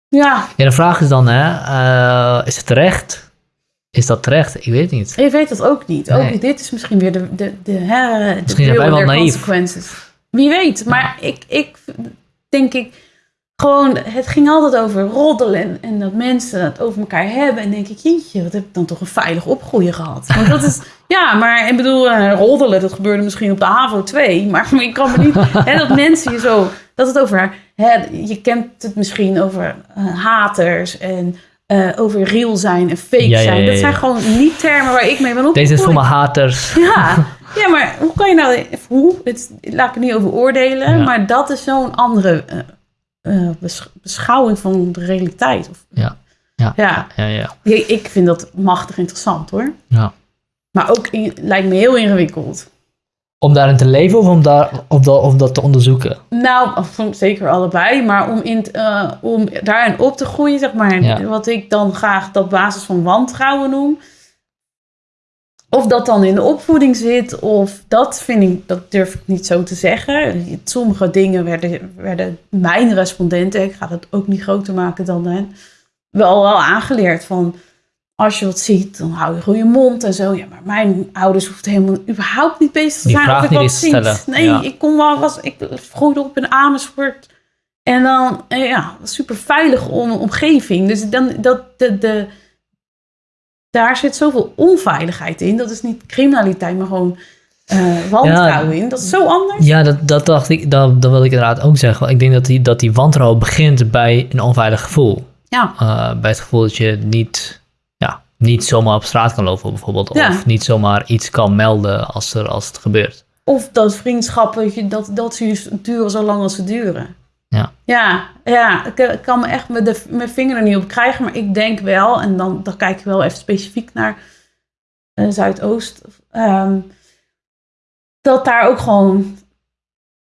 ja, Ja, de vraag is dan, hè, eh, is het terecht? Is dat terecht? Ik weet het niet. je weet dat ook niet. Nee. Ook dit is misschien weer de, de, de, hè, de Misschien zijn wij wel naïef. consequences. Wie weet, maar ik, ik denk ik, gewoon, het ging altijd over roddelen en, dat mensen het over elkaar hebben. En denk ik, jeetje, wat heb ik dan toch een veilig opgroeien gehad. Want dat is, ja, maar ik bedoel, eh, roddelen, dat gebeurde misschien op de HAVO 2. Maar ik kan me niet, hè, dat mensen je zo, dat het over, hè, je kent het misschien over eh, haters en eh, over real zijn en fake Ja, zijn. ja, Dat zijn gewoon niet termen waar ik mee ben opgegroeid. Deze is voor mijn haters. Ja, ja, maar hoe kan je nou... Hoe? Het, laat ik er niet over oordelen. Maar dat is zo'n andere eh, besch- beschouwing van de realiteit. Of, Ja. Ja. ja. Ja, ja. Ik, ik vind dat machtig interessant hoor. ja. Maar ook in- lijkt me heel ingewikkeld. Om daarin te leven of om, daar, of, dat, of dat te onderzoeken? Nou, zeker allebei. Maar om, in, eh, om daarin op te groeien, zeg maar. Ja. Wat ik dan graag dat basis van wantrouwen noem. Of dat dan in de opvoeding zit, of dat vind ik, dat durf ik niet zo te zeggen. Sommige dingen werden, werden mijn respondenten, ik ga dat ook niet groter maken dan hen, wel, wel aangeleerd van als je wat ziet, dan hou je gewoon je mond en zo. Ja, maar mijn ouders hoefden helemaal überhaupt niet bezig te zijn of ik niet wat ziet. Nee, Ja. ik kon wel, was, ik groeide op in Amersfoort. En dan, eh, ja, super veilige om, omgeving. Dus dan, dat, de, de, daar zit zoveel onveiligheid in. Dat is niet criminaliteit, maar gewoon eh, wantrouwen in. Dat is zo anders. Ja, dat, dat dacht ik, dat, dat wil ik inderdaad ook zeggen. Ik denk dat die, dat die wantrouwen begint bij een onveilig gevoel. Ja, Eh, bij het gevoel dat je niet, ja, niet zomaar op straat kan lopen bijvoorbeeld. Ja. Of niet zomaar iets kan melden als, er, als het gebeurt. Of dat vriendschappen, dat, dat duren zo lang als ze duren. Ja. Ja, ja ik, ik kan me echt met de, mijn vinger er niet op krijgen. Maar ik denk wel, en dan, dan kijk ik wel even specifiek naar eh, Zuidoost. ehm, dat daar ook gewoon,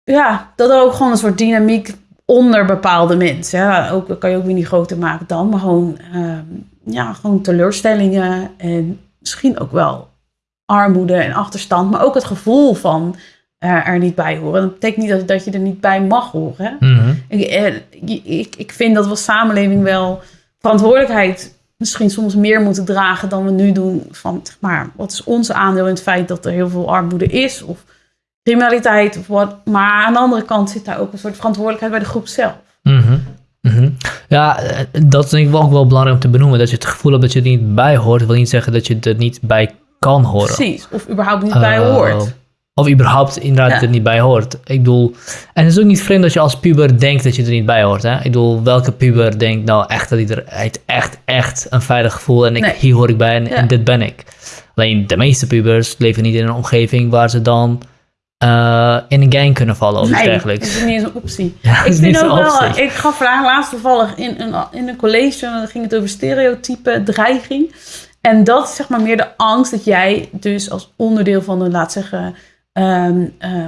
ja, dat er ook gewoon een soort dynamiek onder bepaalde mensen. Ja, ook, dat kan je ook weer niet groter maken dan. Maar gewoon, ehm, ja, gewoon teleurstellingen en misschien ook wel armoede en achterstand. Maar ook het gevoel van er, er niet bij horen. Dat betekent niet dat, dat je er niet bij mag horen. Mhm. Ik, eh, ik, ik vind dat we als samenleving wel verantwoordelijkheid misschien soms meer moeten dragen dan we nu doen. Van, zeg maar, wat is ons aandeel in het feit dat er heel veel armoede is? Of criminaliteit of wat. Maar aan de andere kant zit daar ook een soort verantwoordelijkheid bij de groep zelf. Mhm. Mhm. Ja, eh, dat denk ik wel ook wel belangrijk om te benoemen. Dat je het gevoel hebt dat je er niet bij hoort, wil niet zeggen dat je er niet bij kan horen. Precies. Of überhaupt niet bij Eh, hoort. Of überhaupt inderdaad Ja. er niet bij hoort. Ik bedoel, en het is ook niet vreemd dat je als puber denkt dat je er niet bij hoort. Hè? Ik bedoel, welke puber denkt nou echt dat hij er heeft echt, echt een veilig gevoel en ik, Nee. hier hoor ik bij en, en dit ben ik. Alleen de meeste pubers leven niet in een omgeving waar ze dan eh, in een gang kunnen vallen of iets Nee, dergelijks. dat is niet eens een optie. Ja, Ik vind ook wel, ik gaf vandaag laatst toevallig in een, in een college, dan ging het over stereotype dreiging. En dat is zeg maar meer de angst dat jij dus als onderdeel van een, laat zeggen, ehm, eh,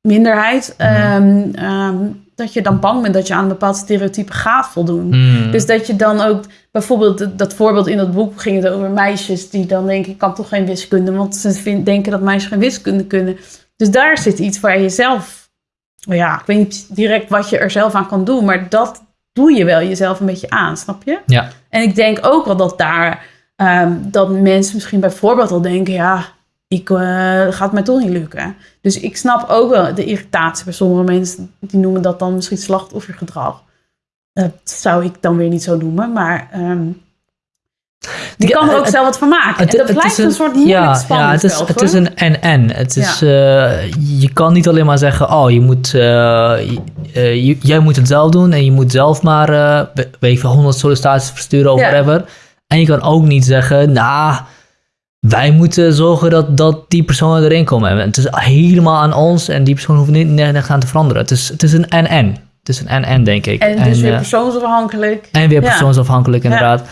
minderheid, Mhm. ehm, ehm, dat je dan bang bent dat je aan een bepaald stereotype gaat voldoen. Hmm. Dus dat je dan ook, bijvoorbeeld dat- voorbeeld in dat boek ging het over meisjes die dan denken, ik kan toch geen wiskunde, want ze vind- denken dat meisjes geen wiskunde kunnen. Dus daar zit iets waar je zelf, ja, ik weet niet direct wat je er zelf aan kan doen, maar dat doe je wel jezelf een beetje aan, snap je? Ja. En ik denk ook wel dat daar, dat mensen misschien bijvoorbeeld al denken, ja, ik eh, gaat mij toch niet lukken. Dus ik snap ook wel de irritatie bij sommige mensen, die noemen dat dan misschien slachtoffergedrag. Dat zou ik dan weer niet zo noemen, maar ehm, Die kan er ook zelf wat van maken. Het, en dat het blijft is een, soort moeilijk ja, spannend ja, het is, het is een en-en. Het is, eh, je kan niet alleen maar zeggen, oh, je moet, eh, je- jij moet het zelf doen en je moet zelf maar, eh, we- weet ik veel, 100 sollicitaties versturen of Ja. whatever. En je kan ook niet zeggen, nou, wij moeten zorgen dat, dat die personen erin komen. En het is helemaal aan ons en die persoon hoeft niet nergens aan te veranderen. Het is, het is een en-en. Het is een en-en, denk ik. En dus weer eh, persoonsafhankelijk. en weer Ja. persoonsafhankelijk, inderdaad.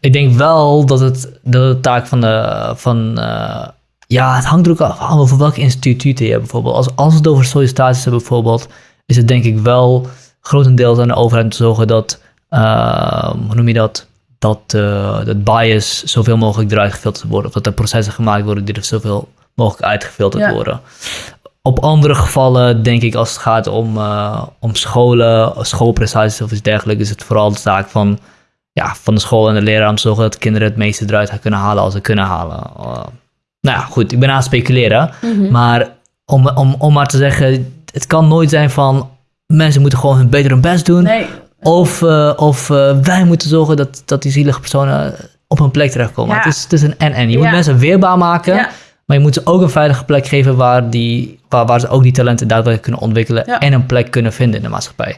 Ik denk wel dat het de taak van de. Van, eh, ja, het hangt er ook af over welk instituut je hebt, bijvoorbeeld. Als, als we het over sollicitaties hebben, bijvoorbeeld, is het denk ik wel grotendeels aan de overheid om te zorgen dat. eh, hoe noem je dat? Dat, eh, dat bias zoveel mogelijk eruit gefilterd wordt. Of dat er processen gemaakt worden die er zoveel mogelijk uitgefilterd Ja. worden. Op andere gevallen, denk ik, als het gaat om, eh, om scholen, schoolprestaties of iets dergelijks, is het vooral de zaak van, ja, van de school en de leraar om te zorgen dat kinderen het meeste eruit kunnen halen als ze kunnen halen. Eh, nou ja, goed, ik ben aan het speculeren. Mhm. Maar om, om, om maar te zeggen, het kan nooit zijn van mensen moeten gewoon hun beter hun best doen. Nee, Of, eh, of eh, wij moeten zorgen dat, dat die zielige personen op hun plek terechtkomen. Ja. Het, is, het is een en-en. Je moet mensen weerbaar maken. ja. Maar je moet ze ook een veilige plek geven waar, die, waar, waar ze ook die talenten daadwerkelijk kunnen ontwikkelen en een plek kunnen vinden in de maatschappij.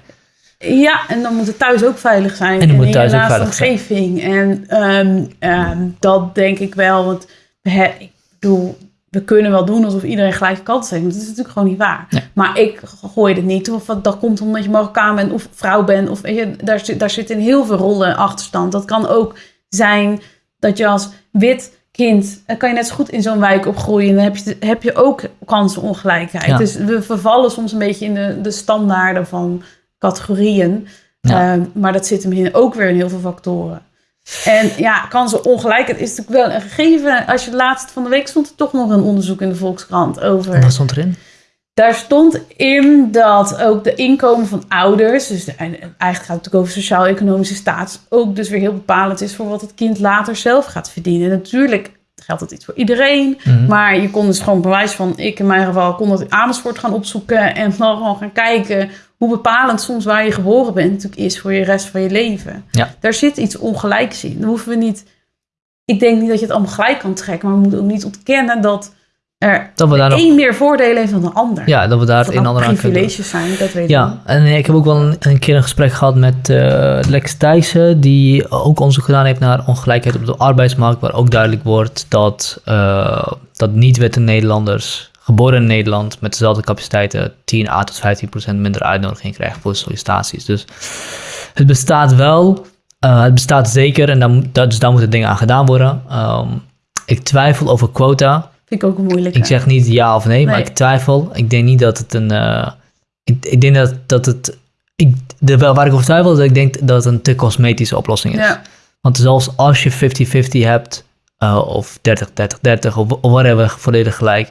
Ja, en dan moet het thuis ook veilig zijn. En dan moet in thuis ook veilig zijn. omgeving. En ehm, ehm, dat denk ik wel. Want he- ik bedoel, we kunnen wel doen alsof iedereen gelijke kansen heeft. Maar dat is natuurlijk gewoon niet waar. Nee. Maar ik gooi het niet. Of dat komt omdat je Marokkaan bent of vrouw bent. Of, weet je, daar, zit, daar zit in heel veel rollen achterstand. Dat kan ook zijn dat je als wit kind... dan kan je net zo goed in zo'n wijk opgroeien. En dan heb je, heb je ook kansenongelijkheid. Ja. Dus we vervallen soms een beetje in de, de standaarden van categorieën. Ja. Ehm, maar dat zit hem in ook weer in heel veel factoren. En ja, kansenongelijkheid is natuurlijk wel een gegeven. Als je laatst van de week stond er toch nog een onderzoek in de Volkskrant over. Wat stond erin? Daar stond in dat ook de inkomen van ouders, dus de- en eigenlijk gaat het natuurlijk over sociaal-economische staat, ook dus weer heel bepalend is voor wat het kind later zelf gaat verdienen. Natuurlijk geldt dat iets voor iedereen, Mhm. maar je kon dus gewoon bewijs van, ik in mijn geval, kon dat in Amersfoort gaan opzoeken en dan gewoon gaan kijken hoe bepalend soms waar je geboren bent natuurlijk is voor je rest van je leven. Ja. Daar zit iets ongelijks in. Dan hoeven we niet, ik denk niet dat je het allemaal gelijk kan trekken, maar we moeten ook niet ontkennen dat er Dat we daar nog, één meer voordelen heeft dan de ander. ja, dat we daar Of het dat een en nou ander aan kunnen privileges zijn, dat weet ik Ja, en ik heb ook wel een, een keer een gesprek gehad met eh, Lex Thijssen, die ook onderzoek gedaan heeft naar ongelijkheid op de arbeidsmarkt, waar ook duidelijk wordt dat, eh, dat niet-witte Nederlanders, geboren in Nederland, met dezelfde capaciteiten, 10 à tot 15 procent minder uitnodiging krijgen voor sollicitaties. Dus het bestaat wel, eh, het bestaat zeker, en dan, moet- dat- dus daar moeten dingen aan gedaan worden. Ehm, ik twijfel over quota. Vind ik ook een moeilijke. Ik zeg niet ja of nee, maar ik twijfel. Ik denk niet dat het een. eh, ik, ik denk dat, dat het. Ik, de, wel waar ik over twijfel is dat ik denk dat het een te cosmetische oplossing is. Ja, Want zelfs als je 50-50 hebt, eh, of 30-30-30, of, of whatever, volledig gelijk,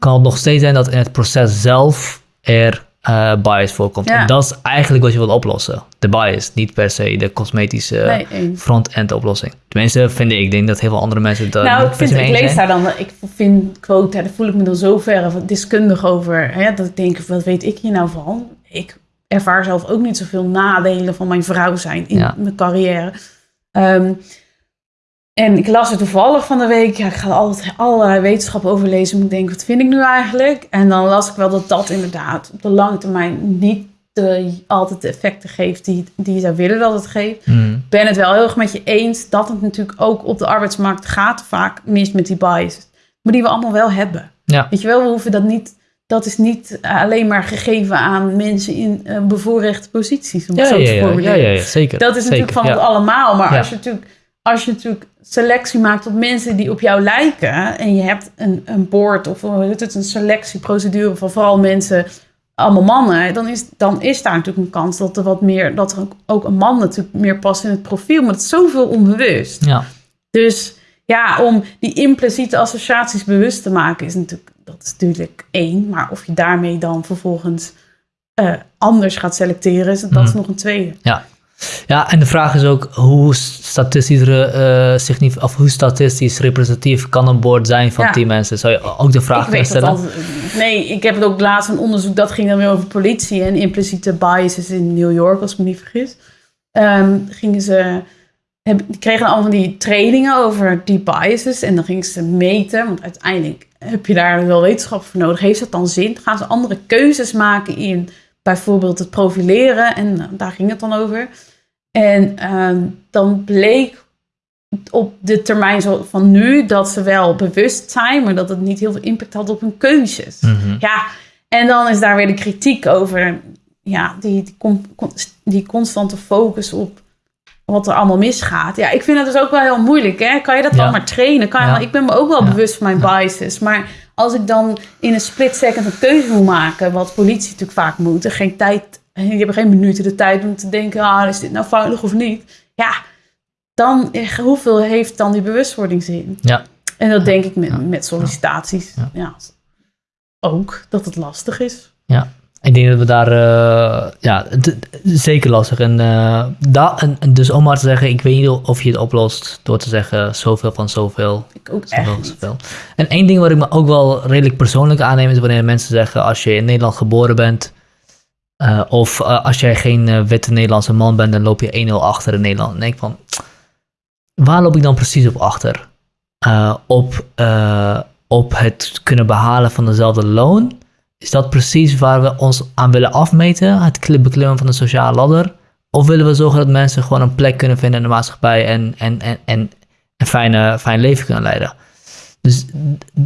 kan het nog steeds zijn dat in het proces zelf er eh, bias voorkomt. Ja. En dat is eigenlijk wat je wilt oplossen. De bias, niet per se de cosmetische nee, front-end oplossing. Tenminste, vind ik. Ik denk dat heel veel andere mensen dat Nou, niet ik, vind, ik lees zijn. daar dan, ik vind quota, daar voel ik me dan zo ver van deskundig over. Hè, dat ik denk, wat weet ik hier nou van? Ik ervaar zelf ook niet zoveel nadelen van mijn vrouw zijn in Ja. mijn carrière. Ehm, en ik las het toevallig van de week. Ja, ik ga altijd allerlei wetenschap over lezen. Moet ik denken, wat vind ik nu eigenlijk? En dan las ik wel dat dat inderdaad op de lange termijn niet de, altijd de effecten geeft die, die je zou willen dat het geeft Hmm. ben het wel heel erg met je eens dat het natuurlijk ook op de arbeidsmarkt gaat vaak mis met die biases. Maar die we allemaal wel hebben. Ja. Weet je wel, we hoeven dat niet. Dat is niet alleen maar gegeven aan mensen in eh, bevoorrechte posities. Om het Ja, zo ja, te ja, ja, ja, ja, zeker. Dat is natuurlijk van ons allemaal. Maar als, je natuurlijk, als je natuurlijk selectie maakt op mensen die op jou lijken. En je hebt een, een board of hoe heet het, een selectieprocedure van vooral mensen, allemaal mannen. Dan is, dan is daar natuurlijk een kans dat er wat meer, dat er ook- ook een man natuurlijk meer past in het profiel. Maar dat is zoveel onbewust. Ja, Dus ja, om die impliciete associaties bewust te maken is natuurlijk, dat is natuurlijk één. Maar of je daarmee dan vervolgens eh, anders gaat selecteren, is, dat is Mhm. nog een tweede. ja, en de vraag is ook hoe statistisch, eh, signif- of hoe statistisch representatief kan een board zijn van Ja. 10 mensen? Zou je ook de vraag kunnen stellen? altijd, nee, ik heb het ook laatst een onderzoek dat ging dan weer over politie en impliciete biases in New York, als ik me niet vergis. Ehm, gingen ze heb, die kregen allemaal van die trainingen over die biases. En dan gingen ze meten, want uiteindelijk heb je daar wel wetenschap voor nodig. Heeft dat dan zin? Gaan ze andere keuzes maken in bijvoorbeeld het profileren? En nou, daar ging het dan over. En ehm, dan bleek op de termijn van nu dat ze wel bewust zijn, maar dat het niet heel veel impact had op hun keuzes. Mhm. Ja, en dan is daar weer de kritiek over ja, die, die, die constante focus op wat er allemaal misgaat. Ja, ik vind het dus ook wel heel moeilijk. Hè? Kan je dat Ja. dan maar trainen? Kan je Ja. wel- ik ben me ook wel Ja. bewust van mijn biases. Maar als ik dan in een split second een keuze moet maken, wat politie natuurlijk vaak moet, en geen tijd, je hebt geen minuten de tijd om te denken, ah, is dit nou veilig of niet? Ja, dan hoeveel heeft dan die bewustwordingszin? Ja. En dat denk ik met, Ja. met sollicitaties. Ja. Ja. Ook dat het lastig is. Ik denk dat we daar, eh, ja, zeker lastig. En, eh, da, en, en dus om maar te zeggen, ik weet niet of je het oplost door te zeggen zoveel van zoveel, Ik ook zoveel echt zoveel. En één ding wat ik me ook wel redelijk persoonlijk aanneem is wanneer mensen zeggen, als je in Nederland geboren bent, eh, of eh, als jij geen eh, witte Nederlandse man bent, dan loop je 1-0 achter in Nederland. Dan denk van, waar loop ik dan precies op achter? Op, op het kunnen behalen van dezelfde loon? Is dat precies waar we ons aan willen afmeten? Het kli- beklimmen van de sociale ladder? Of willen we zorgen dat mensen gewoon een plek kunnen vinden in de maatschappij en, en, en, en een fijne, fijn leven kunnen leiden? Dus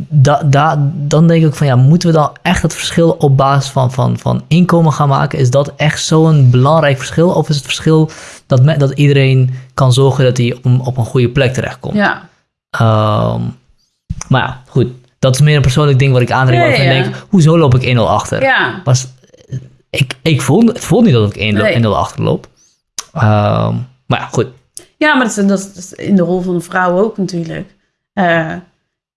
da, da, dan denk ik van ja, moeten we dan echt het verschil op basis van, van, van inkomen gaan maken? Is dat echt zo'n belangrijk verschil? Of is het verschil dat, me, dat iedereen kan zorgen dat hij op een, op een goede plek terechtkomt? Ja, Ehm, maar ja, goed. Dat is meer een persoonlijk ding wat ik aandring. Ja, waarvan ja. ik denk, hoezo loop ik 1-0 achter? ja. Was, ik, ik voel, het voelt niet dat ik 1-0 Nee. 1-0 achterloop. Ehm, maar ja, goed. ja maar dat is, dat, is, in de rol van een vrouw ook natuurlijk. Eh,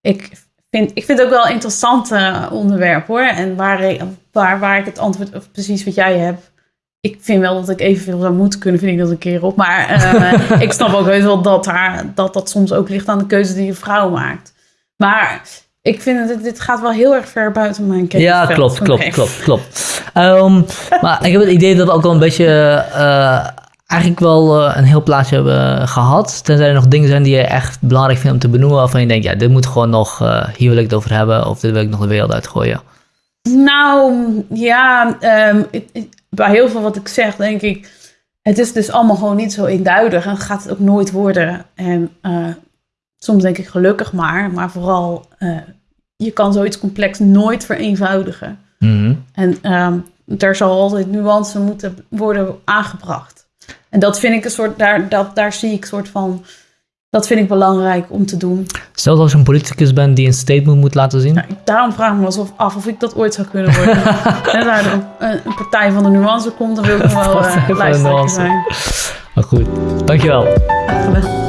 ik, vind, ik vind het ook wel een interessant eh, onderwerp hoor. En waar, ik- waar, waar ik het antwoord, of precies wat jij hebt. Ik vind wel dat ik evenveel zou moeten kunnen, vind ik dat een keer op. Maar eh, ik snap ook heus wel dat, haar, dat dat soms ook ligt aan de keuze die een vrouw maakt. Maar ik vind het, dit gaat wel heel erg ver buiten mijn Ja, kennisveld. klopt, klopt, klopt, klopt. Ehm, maar ik heb het idee dat ook wel een beetje... eh, eigenlijk wel eh, een heel plaatje hebben gehad. Tenzij er nog dingen zijn die je echt belangrijk vindt om te benoemen... waarvan je denkt, ja, dit moet gewoon nog... eh, hier wil ik het over hebben. Of dit wil ik nog de wereld uitgooien. Nou, ja, ehm, bij heel veel wat ik zeg, denk ik, het is dus allemaal gewoon niet zo eenduidig en gaat het ook nooit worden. En eh, soms denk ik gelukkig maar, maar vooral, je kan zoiets complex nooit vereenvoudigen. Mhm. En ehm er zal altijd nuance moeten worden aangebracht. En dat vind ik een soort, daar, dat, daar zie ik een soort van, dat vind ik belangrijk om te doen. Zelfs als je een politicus bent die een statement moet laten zien. Nou, daarom vraag ik me alsof af of ik dat ooit zou kunnen worden. en er een, een partij van de nuance komt, dan wil ik nog wel uh, lijsttrekker nuance. zijn. Maar goed, dankjewel. Graag gedaan.